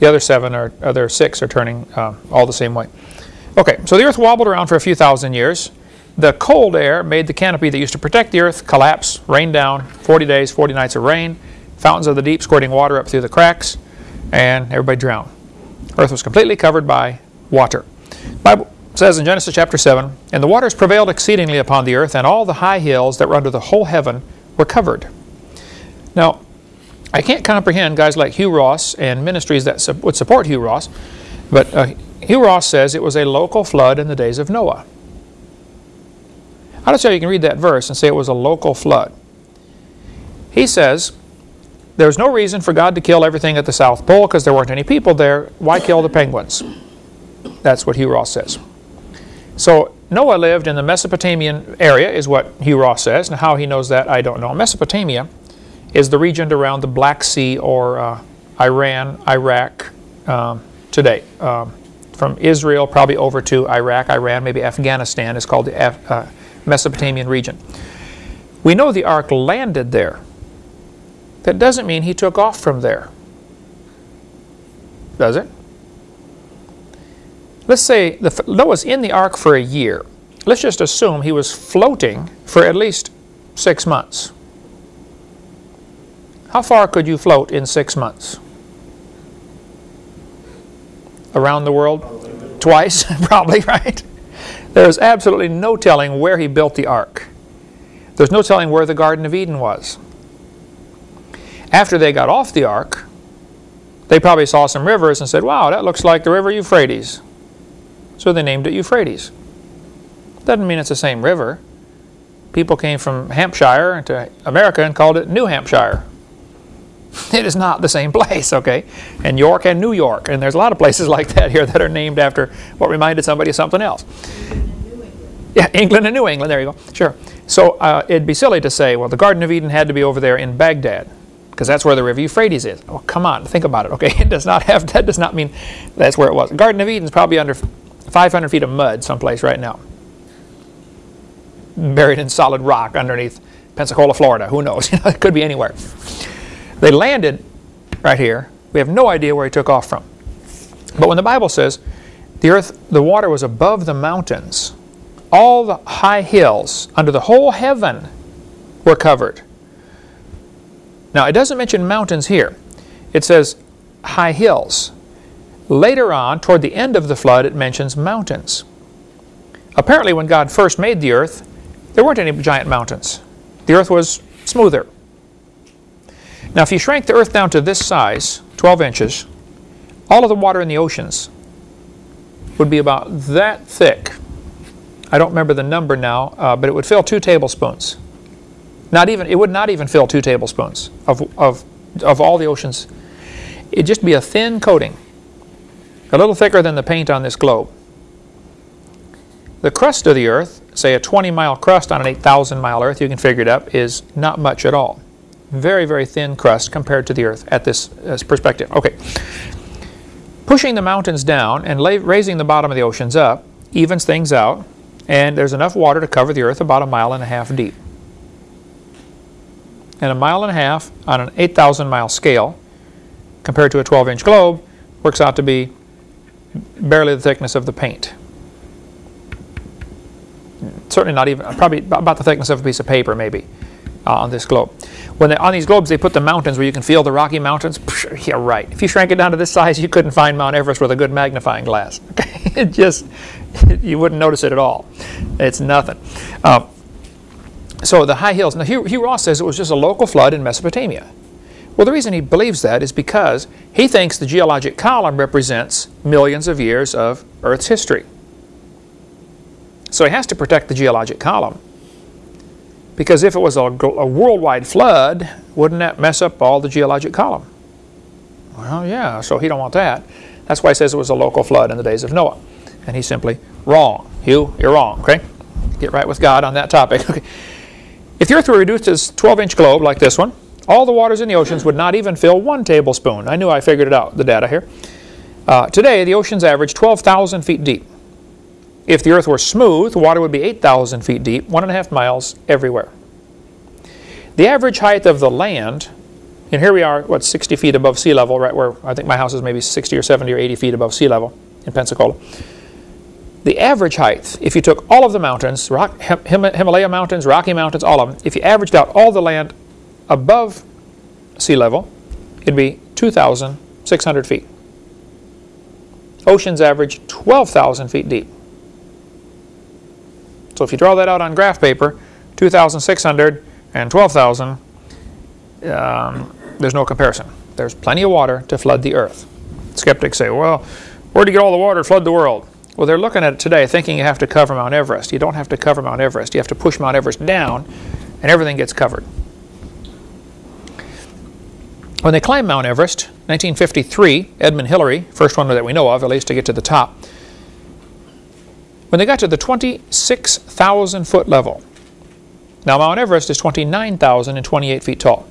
the other seven or other six are turning uh, all the same way. Okay, so the Earth wobbled around for a few thousand years. The cold air made the canopy that used to protect the Earth collapse, rain down, 40 days, 40 nights of rain, fountains of the deep squirting water up through the cracks, and everybody drowned. Earth was completely covered by water. Bible says in Genesis chapter 7, And the waters prevailed exceedingly upon the earth, and all the high hills that were under the whole heaven were covered. Now, I can't comprehend guys like Hugh Ross and ministries that su would support Hugh Ross, but uh, Hugh Ross says it was a local flood in the days of Noah. I don't see How you can read that verse and say it was a local flood? He says there's no reason for God to kill everything at the South Pole because there weren't any people there. Why kill the penguins? That's what Hugh Ross says. So Noah lived in the Mesopotamian area is what Hugh Ross says. Now how he knows that, I don't know. Mesopotamia is the region around the Black Sea or uh, Iran, Iraq um, today. Um, from Israel probably over to Iraq, Iran, maybe Afghanistan is called the Af uh, Mesopotamian region. We know the ark landed there. That doesn't mean he took off from there. Does it? Let's say the, Noah's in the ark for a year. Let's just assume he was floating for at least six months. How far could you float in six months? Around the world? Twice, probably, right? There's absolutely no telling where he built the ark. There's no telling where the Garden of Eden was. After they got off the ark, they probably saw some rivers and said, wow, that looks like the river Euphrates. So they named it Euphrates. Doesn't mean it's the same river. People came from Hampshire to America and called it New Hampshire. It is not the same place, okay? And York and New York. And there's a lot of places like that here that are named after what reminded somebody of something else. Yeah, England and New England, there you go. Sure. So uh, it'd be silly to say, well, the Garden of Eden had to be over there in Baghdad because that's where the river Euphrates is. Oh, come on, think about it, okay? It does not have, that does not mean that's where it was. Garden of Eden is probably under 500 feet of mud someplace right now. Buried in solid rock underneath Pensacola, Florida. Who knows? it could be anywhere. They landed right here. We have no idea where he took off from. But when the Bible says the earth, the water was above the mountains, all the high hills under the whole heaven were covered. Now, it doesn't mention mountains here. It says high hills. Later on, toward the end of the flood, it mentions mountains. Apparently, when God first made the earth, there weren't any giant mountains. The earth was smoother. Now, if you shrank the earth down to this size, 12 inches, all of the water in the oceans would be about that thick. I don't remember the number now, uh, but it would fill two tablespoons. Not even, it would not even fill two tablespoons of, of, of all the oceans. It'd just be a thin coating, a little thicker than the paint on this globe. The crust of the earth, say a 20 mile crust on an 8,000 mile earth, you can figure it up, is not much at all. Very, very thin crust compared to the earth at this, this perspective. Okay. Pushing the mountains down and raising the bottom of the oceans up evens things out, and there's enough water to cover the earth about a mile and a half deep and a mile and a half on an 8,000 mile scale compared to a 12 inch globe works out to be barely the thickness of the paint. Certainly not even, probably about the thickness of a piece of paper maybe uh, on this globe. When they, on these globes they put the mountains where you can feel the Rocky Mountains. Yeah, right. If you shrank it down to this size, you couldn't find Mount Everest with a good magnifying glass. it just, you wouldn't notice it at all. It's nothing. Uh, so the high hills. Now Hugh, Hugh Ross says it was just a local flood in Mesopotamia. Well, the reason he believes that is because he thinks the geologic column represents millions of years of Earth's history. So he has to protect the geologic column. Because if it was a, a, worldwide flood, wouldn't that mess up all the geologic column? Well, yeah, so he don't want that. That's why he says it was a local flood in the days of Noah. And he's simply wrong. Hugh, you're wrong, okay? Get right with God on that topic. Okay. If the Earth were reduced to a 12-inch globe like this one, all the waters in the oceans would not even fill one tablespoon. I knew I figured it out, the data here. Uh, today, the oceans average 12,000 feet deep. If the Earth were smooth, water would be 8,000 feet deep, one and a half miles everywhere. The average height of the land, and here we are, what, 60 feet above sea level, right where I think my house is maybe 60 or 70 or 80 feet above sea level in Pensacola. The average height, if you took all of the mountains, Rock, Him Himalaya mountains, Rocky mountains, all of them, if you averaged out all the land above sea level, it'd be 2,600 feet. Oceans average 12,000 feet deep. So if you draw that out on graph paper, 2,600 and 12,000, um, there's no comparison. There's plenty of water to flood the earth. Skeptics say, well, where do you get all the water to flood the world? Well, they're looking at it today thinking you have to cover Mount Everest. You don't have to cover Mount Everest. You have to push Mount Everest down, and everything gets covered. When they climbed Mount Everest, 1953, Edmund Hillary, first one that we know of, at least to get to the top, when they got to the 26,000 foot level, now Mount Everest is 29,028 feet tall.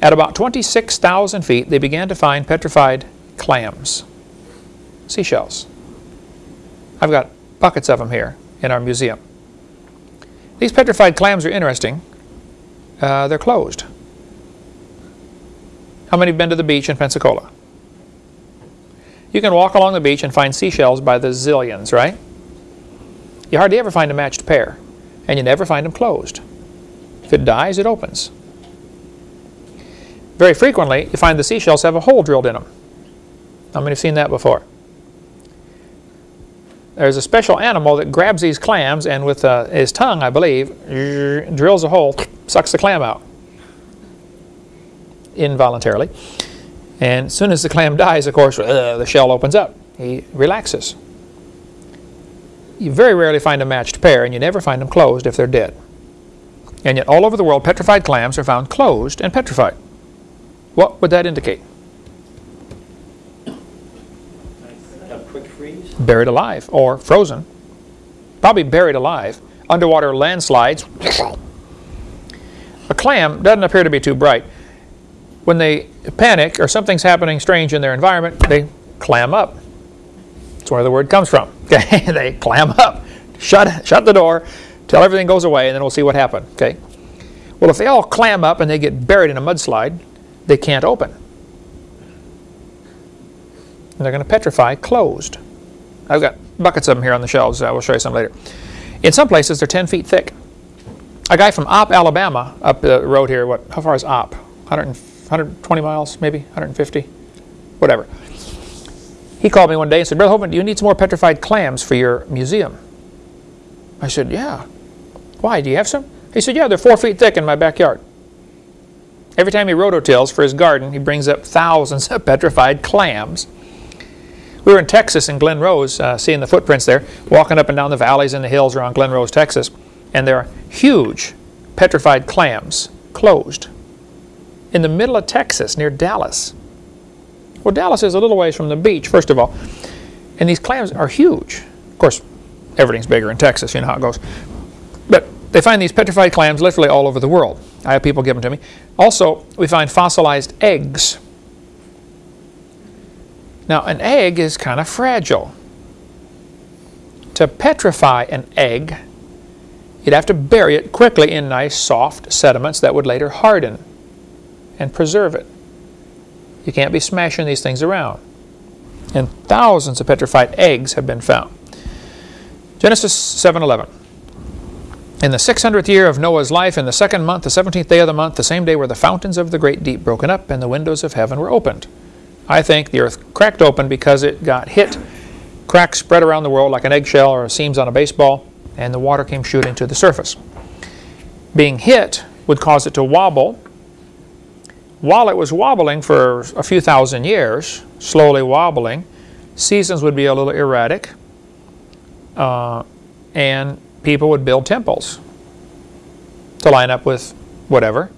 At about 26,000 feet, they began to find petrified clams, seashells. I've got buckets of them here in our museum. These petrified clams are interesting. Uh, they're closed. How many have been to the beach in Pensacola? You can walk along the beach and find seashells by the zillions, right? You hardly ever find a matched pair, and you never find them closed. If it dies, it opens. very frequently you find the seashells have a hole drilled in them. How many have seen that before? There's a special animal that grabs these clams and with uh, his tongue, I believe, drills a hole, sucks the clam out involuntarily. And as soon as the clam dies, of course, uh, the shell opens up. He relaxes. You very rarely find a matched pair, and you never find them closed if they're dead. And yet all over the world, petrified clams are found closed and petrified. What would that indicate? A quick freeze? Buried alive or frozen. Probably buried alive. Underwater landslides. A clam doesn't appear to be too bright. When they panic or something's happening strange in their environment, they clam up. That's where the word comes from. Okay, they clam up. Shut, shut the door, till everything goes away, and then we'll see what happened. Okay. Well, if they all clam up and they get buried in a mudslide, they can't open. And they're going to petrify closed. I've got buckets of them here on the shelves. I will show you some later. In some places, they're 10 feet thick. A guy from Opp, Alabama, up the road here, what? How far is Opp? 100, 120 miles, maybe 150, whatever. He called me one day and said, Brother Hovind, do you need some more petrified clams for your museum? I said, yeah. Why, do you have some? He said, yeah, they're four feet thick in my backyard. Every time he rototills for his garden, he brings up thousands of petrified clams. We were in Texas in Glen Rose, uh, seeing the footprints there, walking up and down the valleys and the hills around Glen Rose, Texas, and there are huge petrified clams closed in the middle of Texas near Dallas. Well, Dallas is a little ways from the beach, first of all, and these clams are huge. Of course, everything's bigger in Texas, you know how it goes. But they find these petrified clams literally all over the world. I have people give them to me. Also, we find fossilized eggs. Now, an egg is kind of fragile. To petrify an egg, you'd have to bury it quickly in nice, soft sediments that would later harden and preserve it. You can't be smashing these things around. And thousands of petrified eggs have been found. Genesis 7:11. In the 600th year of Noah's life, in the second month, the 17th day of the month, the same day were the fountains of the great deep broken up, and the windows of heaven were opened. I think the earth cracked open because it got hit. Cracks spread around the world like an eggshell or seams on a baseball, and the water came shooting to the surface. Being hit would cause it to wobble, while it was wobbling for a few thousand years, slowly wobbling, seasons would be a little erratic, uh, and people would build temples to line up with whatever.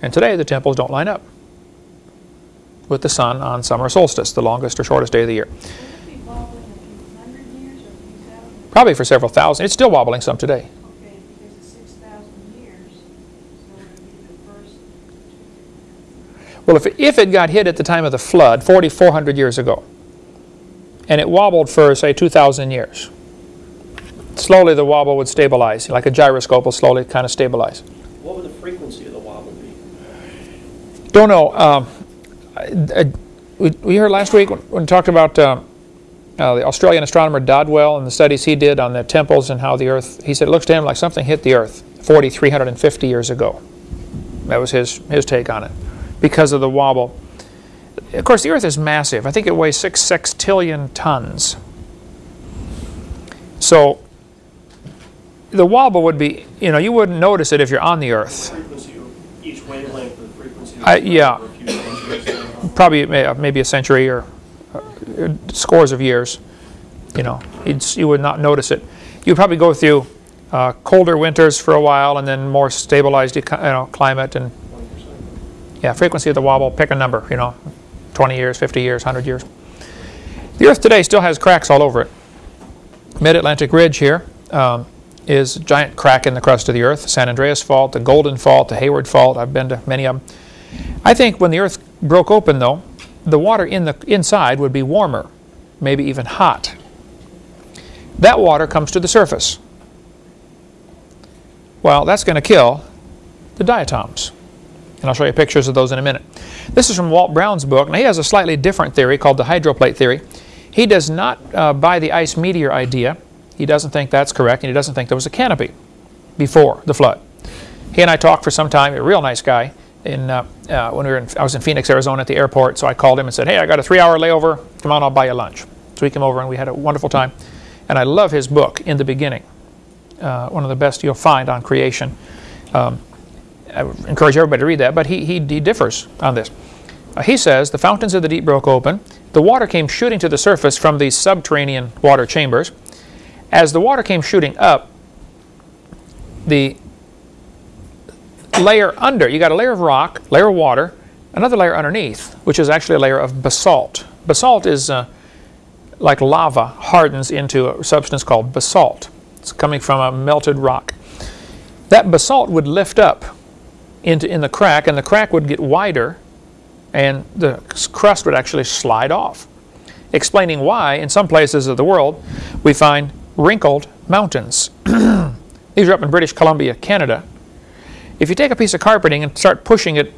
And today the temples don't line up with the sun on summer solstice, the longest or shortest day of the year. Probably for several thousand. It's still wobbling some today. Well, if it, if it got hit at the time of the flood, 4,400 years ago, and it wobbled for, say, 2,000 years, slowly the wobble would stabilize, like a gyroscope will slowly kind of stabilize. What would the frequency of the wobble be? Don't know. Um, I, we, we heard last week when, when we talked about uh, uh, the Australian astronomer Dodwell and the studies he did on the temples and how the Earth, he said it looks to him like something hit the Earth 4,350 years ago. That was his, his take on it because of the wobble. Of course, the Earth is massive. I think it weighs six sextillion tons. So the wobble would be, you know, you wouldn't notice it if you're on the Earth. Each wavelength of frequency I- yeah. for a few centuries. Probably uh, maybe a century or uh, scores of years. You know, you'd, you would not notice it. You'd probably go through uh, colder winters for a while and then more stabilized you know, climate and 20%. Yeah, frequency of the wobble, pick a number, you know, 20 years, 50 years, 100 years. The Earth today still has cracks all over it. Mid-Atlantic Ridge here um, is a giant crack in the crust of the Earth. San Andreas Fault, the Golden Fault, the Hayward Fault. I've been to many of them. I think when the Earth broke open, though, the water in the inside would be warmer, maybe even hot. That water comes to the surface. Well, that's going to kill the diatoms. And I'll show you pictures of those in a minute. This is from Walt Brown's book. Now, he has a slightly different theory called the hydroplate theory. He does not uh, buy the ice meteor idea. He doesn't think that's correct, and he doesn't think there was a canopy before the flood. He and I talked for some time. A real nice guy. in uh, uh, when we were in, I was in Phoenix, Arizona at the airport. So I called him and said, "Hey, I got a three-hour layover. Come on, I'll buy you lunch." So he came over and we had a wonderful time. And I love his book, In the Beginning. Uh, one of the best you'll find on creation. Um, I would encourage everybody to read that, but he, he, he differs on this. Uh, he says, The fountains of the deep broke open. The water came shooting to the surface from these subterranean water chambers. As the water came shooting up, the layer under, you got a layer of rock, layer of water, another layer underneath, which is actually a layer of basalt. Basalt is uh, like lava, hardens into a substance called basalt. It's coming from a melted rock. That basalt would lift up into in the crack, and the crack would get wider, and the crust would actually slide off. Explaining why, in some places of the world, we find wrinkled mountains. These are up in British Columbia, Canada. If you take a piece of carpeting and start pushing it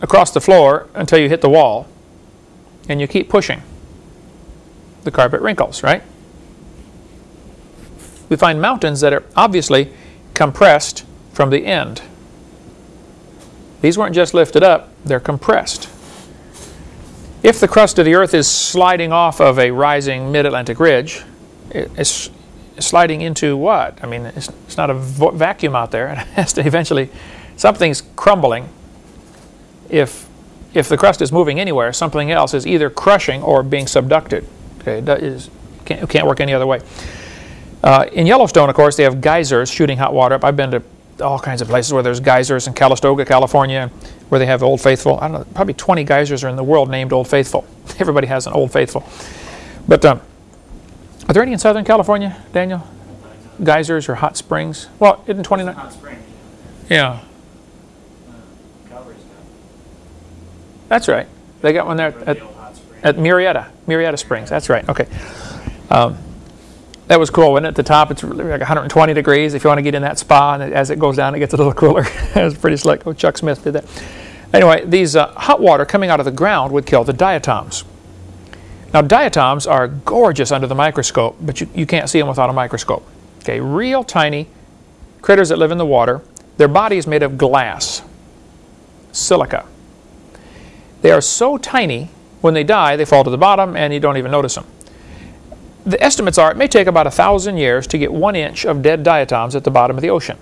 across the floor until you hit the wall, and you keep pushing, the carpet wrinkles, right? We find mountains that are obviously compressed from the end. These weren't just lifted up, they're compressed. If the crust of the earth is sliding off of a rising mid-Atlantic ridge, it's sliding into what? I mean, it's, it's not a vacuum out there. It has to eventually, something's crumbling. If, if the crust is moving anywhere, something else is either crushing or being subducted. Okay, can't, can't work any other way. Uh, in Yellowstone, of course, they have geysers shooting hot water up. I've been to all kinds of places where there's geysers in Calistoga, California, where they have Old Faithful. I don't know, probably 20 geysers are in the world named Old Faithful. Everybody has an Old Faithful. But um, are there any in Southern California, Daniel? Geysers or hot springs? Well, isn't 29? Hot spring. Yeah, Uh, that's right. They got one there at, at Murrieta, Murrieta Springs. That's right. Okay. Um, that was cool. When at the top, it's like 120 degrees. If you want to get in that spa, and as it goes down, it gets a little cooler. it was pretty slick. Oh, Chuck Smith did that. Anyway, these uh, hot water coming out of the ground would kill the diatoms. Now, diatoms are gorgeous under the microscope, but you, you can't see them without a microscope. Okay, real tiny critters that live in the water. Their body is made of glass, silica. They are so tiny, when they die, they fall to the bottom and you don't even notice them. The estimates are it may take about a thousand years to get one inch of dead diatoms at the bottom of the ocean.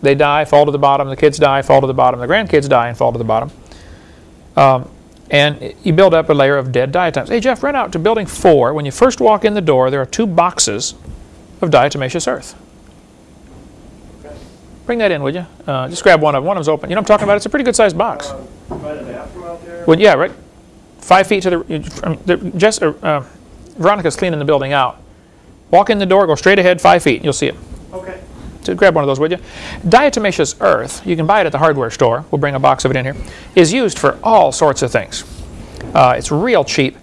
They die, fall to the bottom, the kids die, fall to the bottom, the grandkids die and fall to the bottom. Um, and you build up a layer of dead diatoms. Hey Jeff, run out to building four. When you first walk in the door, there are two boxes of diatomaceous earth. Bring that in, would you? Uh, just grab one of them. One of them's open. You know what I'm talking about? It's a pretty good sized box. Um, By the bathroom out there? Well, yeah, right. Five feet to the. From the Jess, uh, uh, Veronica's cleaning the building out. Walk in the door, go straight ahead five feet, you'll see it. Okay. So grab one of those, would you? Diatomaceous earth, you can buy it at the hardware store. We'll bring a box of it in here. Is used for all sorts of things. Uh, it's real cheap.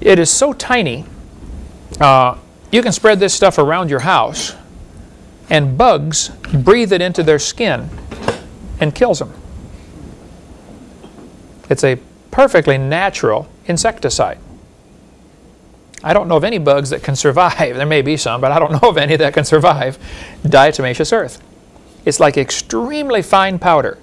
It is so tiny. Uh, you can spread this stuff around your house, and bugs breathe it into their skin and kills them. It's a perfectly natural insecticide. I don't know of any bugs that can survive. There may be some, but I don't know of any that can survive diatomaceous earth. It's like extremely fine powder.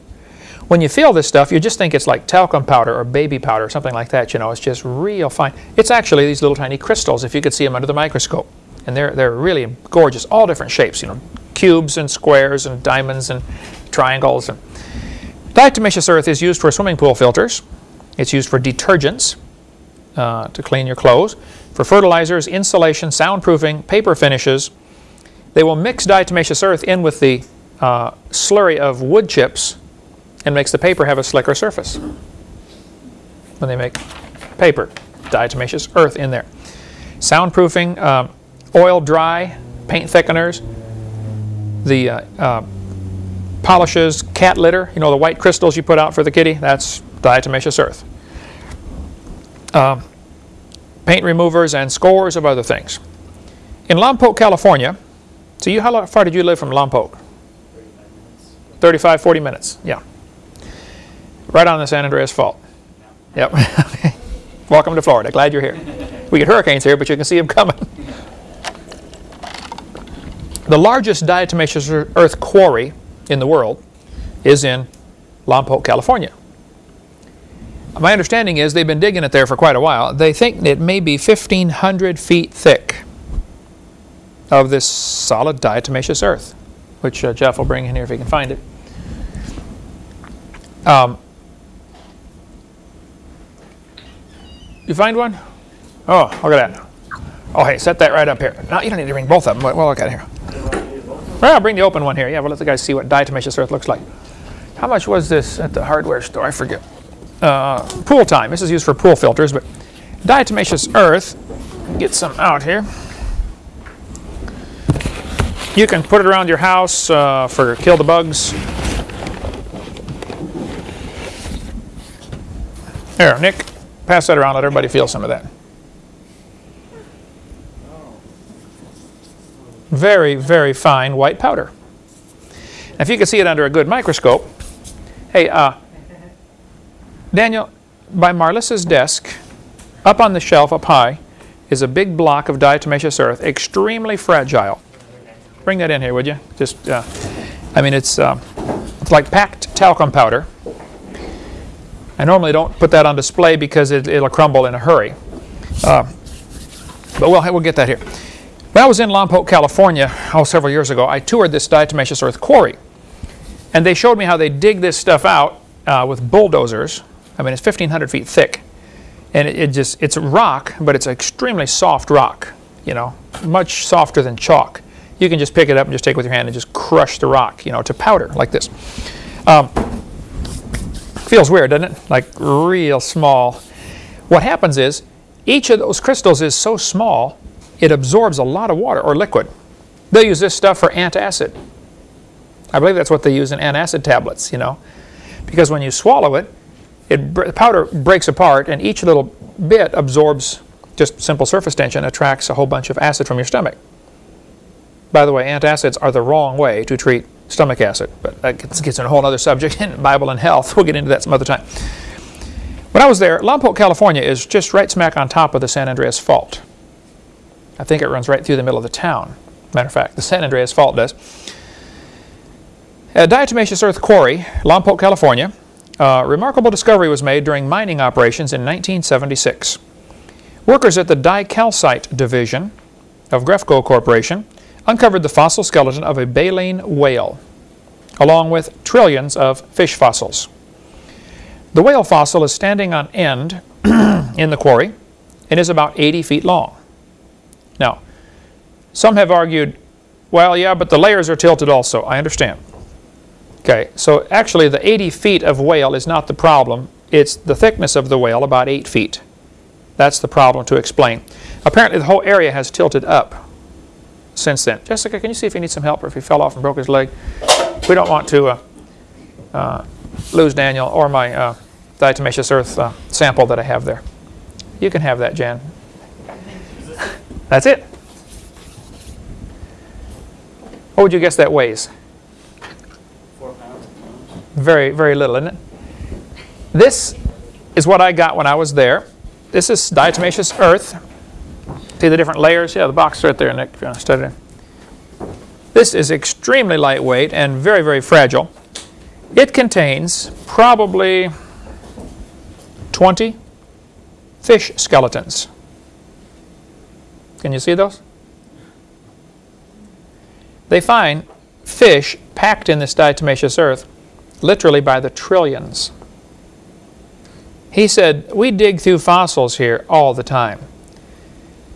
When you feel this stuff, you just think it's like talcum powder or baby powder or something like that. You know, it's just real fine. It's actually these little tiny crystals, if you could see them under the microscope. And they're, they're really gorgeous, all different shapes, you know, cubes and squares and diamonds and triangles. And diatomaceous earth is used for swimming pool filters. It's used for detergents uh, to clean your clothes, for fertilizers, insulation, soundproofing, paper finishes. They will mix diatomaceous earth in with the uh, slurry of wood chips and makes the paper have a slicker surface. When they make paper, diatomaceous earth in there. Soundproofing, um, oil dry, paint thickeners, the uh, uh, polishes, cat litter, you know the white crystals you put out for the kitty, that's diatomaceous earth. Um, paint removers and scores of other things. In Lompoc, California, so you, how far did you live from Lompoc? 35, 40 minutes, yeah. Right on the San Andreas Fault. Yep. Welcome to Florida. Glad you're here. We get hurricanes here, but you can see them coming. The largest diatomaceous earth quarry in the world is in Lompoc, California. My understanding is they've been digging it there for quite a while. They think it may be 1,500 feet thick of this solid diatomaceous earth, which uh, Jeff will bring in here if he can find it. Um, you find one? Oh, look at that. Oh, hey, set that right up here. No, you don't need to bring both of them. Well, look at it here. Well, I'll bring the open one here. Yeah, we'll let the guys see what diatomaceous earth looks like. How much was this at the hardware store? I forget. Uh, pool time. This is used for pool filters, but diatomaceous earth, get some out here. You can put it around your house uh, for kill the bugs. Here, Nick, pass that around. Let everybody feel some of that. Very, very fine white powder. If you can see it under a good microscope, hey, uh, Daniel, by Marlissa's desk, up on the shelf up high, is a big block of diatomaceous earth, extremely fragile. Bring that in here, would you? Just, uh, I mean, it's, uh, it's like packed talcum powder. I normally don't put that on display because it, will crumble in a hurry. Uh, but we'll, we'll get that here. When I was in Lompoc, California, oh, several years ago, I toured this diatomaceous earth quarry. And they showed me how they dig this stuff out uh, with bulldozers. I mean, it's 1,500 feet thick. And it, it just, it's rock, but it's extremely soft rock, you know, much softer than chalk you can just pick it up and just take it with your hand and just crush the rock, you know, to powder like this. Um, feels weird, doesn't it? Like real small. What happens is each of those crystals is so small, it absorbs a lot of water or liquid. They'll use this stuff for antacid. I believe that's what they use in antacid tablets, you know, because when you swallow it, it the powder breaks apart and each little bit absorbs just simple surface tension attracts a whole bunch of acid from your stomach. By the way, antacids are the wrong way to treat stomach acid, but that gets, gets in a whole other subject in Bible and health. We'll get into that some other time. When I was there, Lompoc, California is just right smack on top of the San Andreas Fault. I think it runs right through the middle of the town. Matter of fact, the San Andreas Fault does. At Diatomaceous Earth Quarry, Lompoc, California, a remarkable discovery was made during mining operations in 1976. Workers at the Dicalite Division of Grefco Corporation uncovered the fossil skeleton of a baleen whale, along with trillions of fish fossils. The whale fossil is standing on end in the quarry and is about 80 feet long. Now, some have argued, well, yeah, but the layers are tilted also. I understand. Okay, so actually the 80 feet of whale is not the problem. It's the thickness of the whale, about 8 feet. That's the problem to explain. Apparently the whole area has tilted up since then. Jessica, can you see if he needs some help or if he fell off and broke his leg? We don't want to uh, uh, lose Daniel or my uh, diatomaceous earth uh, sample that I have there. You can have that, Jan. That's it. What would you guess that weighs? Very, very little, isn't it? This is what I got when I was there. This is diatomaceous earth. See the different layers? Yeah, the box right there, Nick, if you want to study it. This is extremely lightweight and very, very fragile. It contains probably 20 fish skeletons. Can you see those? They find fish packed in this diatomaceous earth literally by the trillions. He said, we dig through fossils here all the time.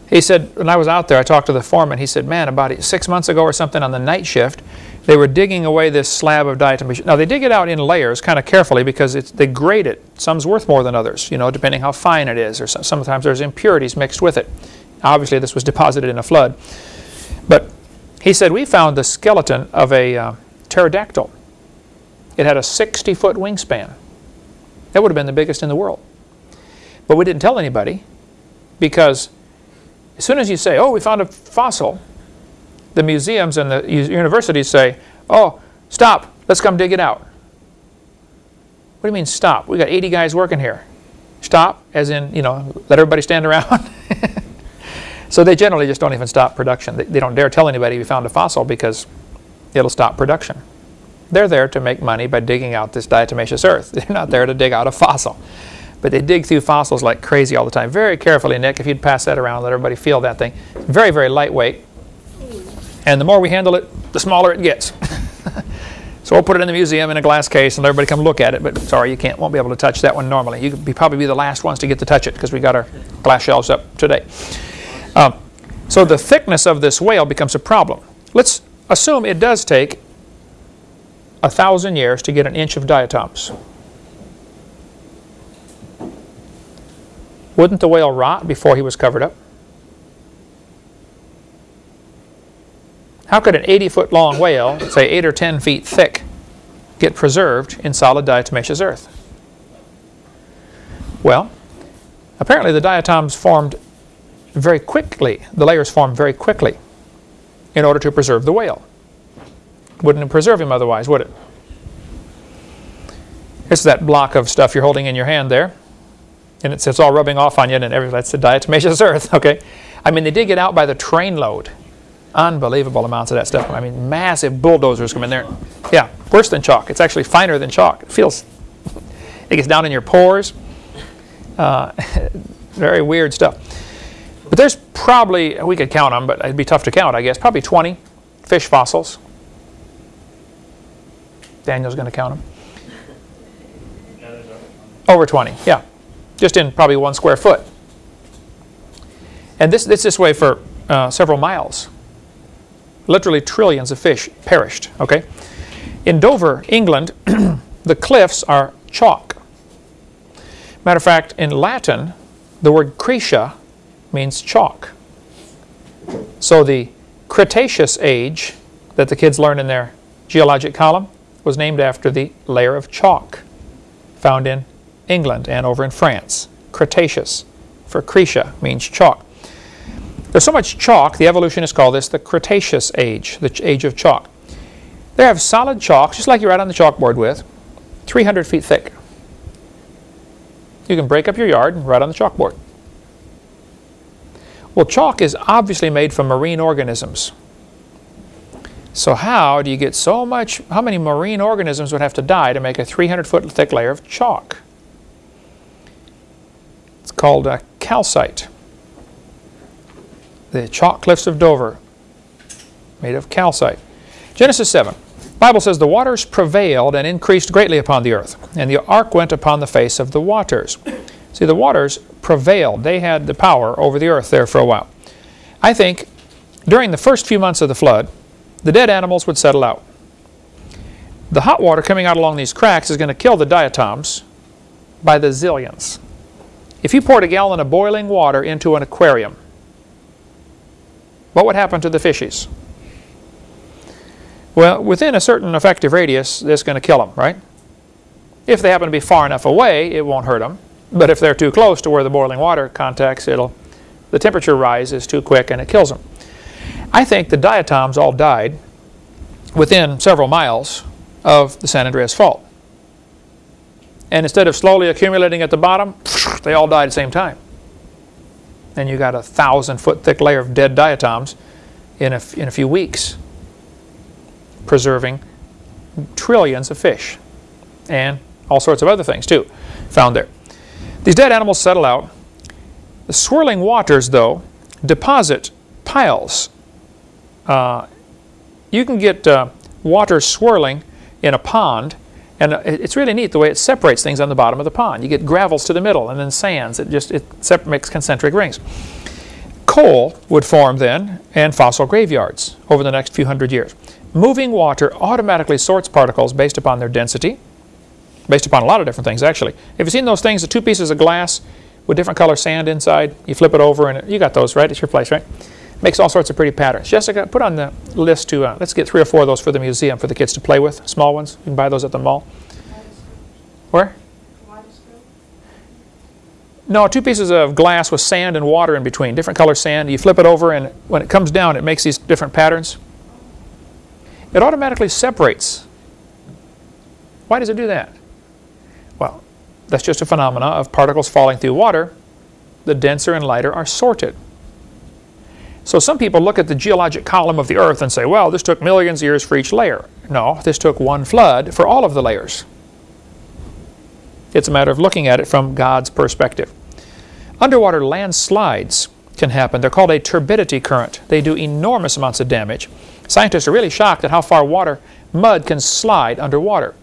He said, when I was out there, I talked to the foreman. He said, man, about six months ago or something on the night shift, they were digging away this slab of diatomaceous. Now, they dig it out in layers kind of carefully because they grade it. Some's worth more than others, you know, depending how fine it is. Or sometimes there's impurities mixed with it. Obviously, this was deposited in a flood. But he said, we found the skeleton of a uh, pterodactyl. It had a 60-foot wingspan. That would have been the biggest in the world. But we didn't tell anybody because as soon as you say, oh, we found a fossil, the museums and the universities say, oh, stop, let's come dig it out. What do you mean stop? We got 80 guys working here. Stop, as in, you know, let everybody stand around. so they generally just don't even stop production. They, they, don't dare tell anybody we found a fossil because it'll stop production. They're there to make money by digging out this diatomaceous earth. They're not there to dig out a fossil. But they dig through fossils like crazy all the time. Very carefully, Nick, if you'd pass that around, let everybody feel that thing. Very, very lightweight. And the more we handle it, the smaller it gets. so we'll put it in the museum in a glass case and everybody come look at it. But sorry, you can't, won't be able to touch that one normally. You could be, probably be the last ones to get to touch it because we got our glass shelves up today. Um, so the thickness of this whale becomes a problem. Let's assume it does take a thousand years to get an inch of diatoms. Wouldn't the whale rot before he was covered up? How could an 80 foot long whale, say 8 or 10 feet thick, get preserved in solid diatomaceous earth? Well, apparently the diatoms formed very quickly, the layers formed very quickly in order to preserve the whale. Wouldn't preserve him otherwise, would it? It's that block of stuff you're holding in your hand there. And it's, it's all rubbing off on you, and every, that's the diatomaceous earth, okay? I mean, they dig it out by the trainload. Unbelievable amounts of that stuff. I mean, massive bulldozers come in there. Yeah, worse than chalk. It's actually finer than chalk. It feels, it gets down in your pores. Uh, very weird stuff. But there's probably, we could count them, but it'd be tough to count, I guess, probably 20 fish fossils. Daniel's going to count them. Over 20, yeah. Just in probably one square foot. And this, this this way for uh, several miles. Literally trillions of fish perished, okay? In Dover, England, the cliffs are chalk. Matter of fact, in Latin, the word Cretia means chalk. So the Cretaceous age that the kids learn in their geologic column was named after the layer of chalk found in England and over in France. Cretaceous for Cretia means chalk. There's so much chalk, the evolutionists call this the Cretaceous age, the age of chalk. They have solid chalk, just like you write on the chalkboard with, 300 feet thick. You can break up your yard and write on the chalkboard. Well, chalk is obviously made from marine organisms. So how do you get so much, how many marine organisms would have to die to make a 300 foot thick layer of chalk? It's called a calcite. The chalk cliffs of Dover, made of calcite. Genesis 7. Bible says, The waters prevailed and increased greatly upon the earth, and the ark went upon the face of the waters. See, the waters prevailed. They had the power over the earth there for a while. I think during the first few months of the flood, the dead animals would settle out. The hot water coming out along these cracks is going to kill the diatoms by the zillions. If you poured a gallon of boiling water into an aquarium, what would happen to the fishies? Well, within a certain effective radius, it's going to kill them, right? If they happen to be far enough away, it won't hurt them. But if they're too close to where the boiling water contacts, it'll, the temperature rise is too quick and it kills them. I think the diatoms all died within several miles of the San Andreas Fault. And instead of slowly accumulating at the bottom, they all died at the same time. And you got a thousand foot thick layer of dead diatoms in a, in a few weeks, preserving trillions of fish and all sorts of other things too found there. These dead animals settle out. The swirling waters, though, deposit piles. Uh, you can get uh, water swirling in a pond, and uh, it's really neat the way it separates things on the bottom of the pond. You get gravels to the middle, and then sands. It just it makes concentric rings. Coal would form then, and fossil graveyards over the next few hundred years. Moving water automatically sorts particles based upon their density, based upon a lot of different things actually. Have you seen those things, the two pieces of glass with different color sand inside? You flip it over and you got those, right? It's your place, right? Makes all sorts of pretty patterns. Jessica, put on the list to, uh, let's get three or four of those for the museum for the kids to play with, small ones. You can buy those at the mall. Where? No, two pieces of glass with sand and water in between, different color sand. You flip it over and when it comes down it makes these different patterns. It automatically separates. Why does it do that? Well, that's just a phenomena of particles falling through water. The denser and lighter are sorted. So some people look at the geologic column of the Earth and say, well, this took millions of years for each layer. No, this took one flood for all of the layers. It's a matter of looking at it from God's perspective. Underwater landslides can happen. They're called a turbidity current. They do enormous amounts of damage. Scientists are really shocked at how far water, mud can slide underwater.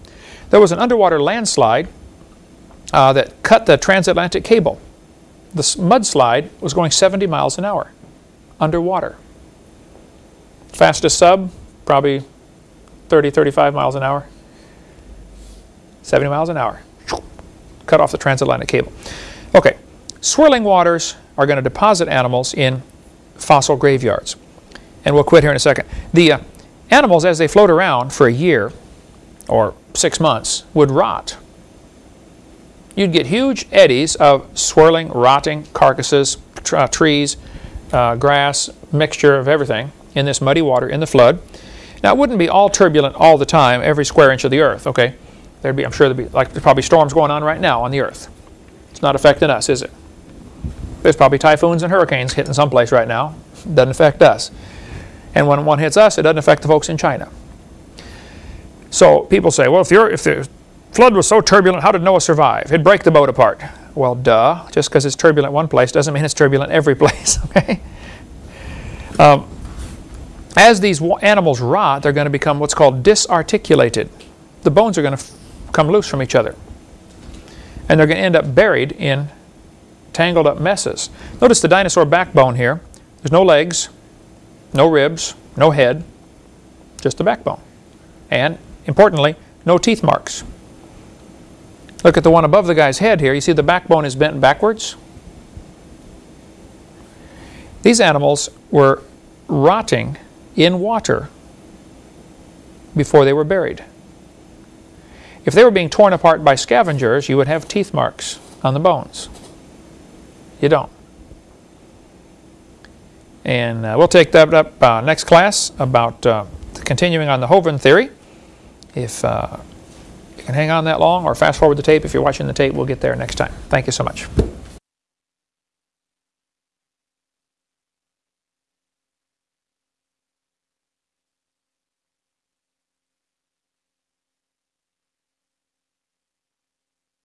There was an underwater landslide uh, that cut the transatlantic cable. The mudslide was going 70 miles an hour underwater. Fastest sub, probably 30, 35 miles an hour. 70 miles an hour. Cut off the transatlantic cable. Okay, swirling waters are going to deposit animals in fossil graveyards. And we'll quit here in a second. The uh, animals, as they float around for a year or six months, would rot. You'd get huge eddies of swirling, rotting carcasses, uh, trees, uh, grass, mixture of everything in this muddy water in the flood. Now, it wouldn't be all turbulent all the time, every square inch of the earth, okay? There'd be, I'm sure there'd be, like, there's probably storms going on right now on the earth. It's not affecting us, is it? There's probably typhoons and hurricanes hitting someplace right now. Doesn't affect us. And when one hits us, it doesn't affect the folks in China. So people say, well, if, if the flood was so turbulent, how did Noah survive? It'd break the boat apart. Well, duh. Just because it's turbulent one place doesn't mean it's turbulent every place, okay? Um, as these animals rot, they're going to become what's called disarticulated. The bones are going to come loose from each other. And they're going to end up buried in tangled up messes. Notice the dinosaur backbone here. There's no legs, no ribs, no head, just the backbone. And importantly, no teeth marks. Look at the one above the guy's head here. You see the backbone is bent backwards? These animals were rotting in water before they were buried. If they were being torn apart by scavengers, you would have teeth marks on the bones. You don't. And uh, we'll take that up uh, next class about uh, continuing on the Hovind theory. If can hang on that long or fast forward the tape, if you're watching the tape, we'll get there next time. Thank you so much.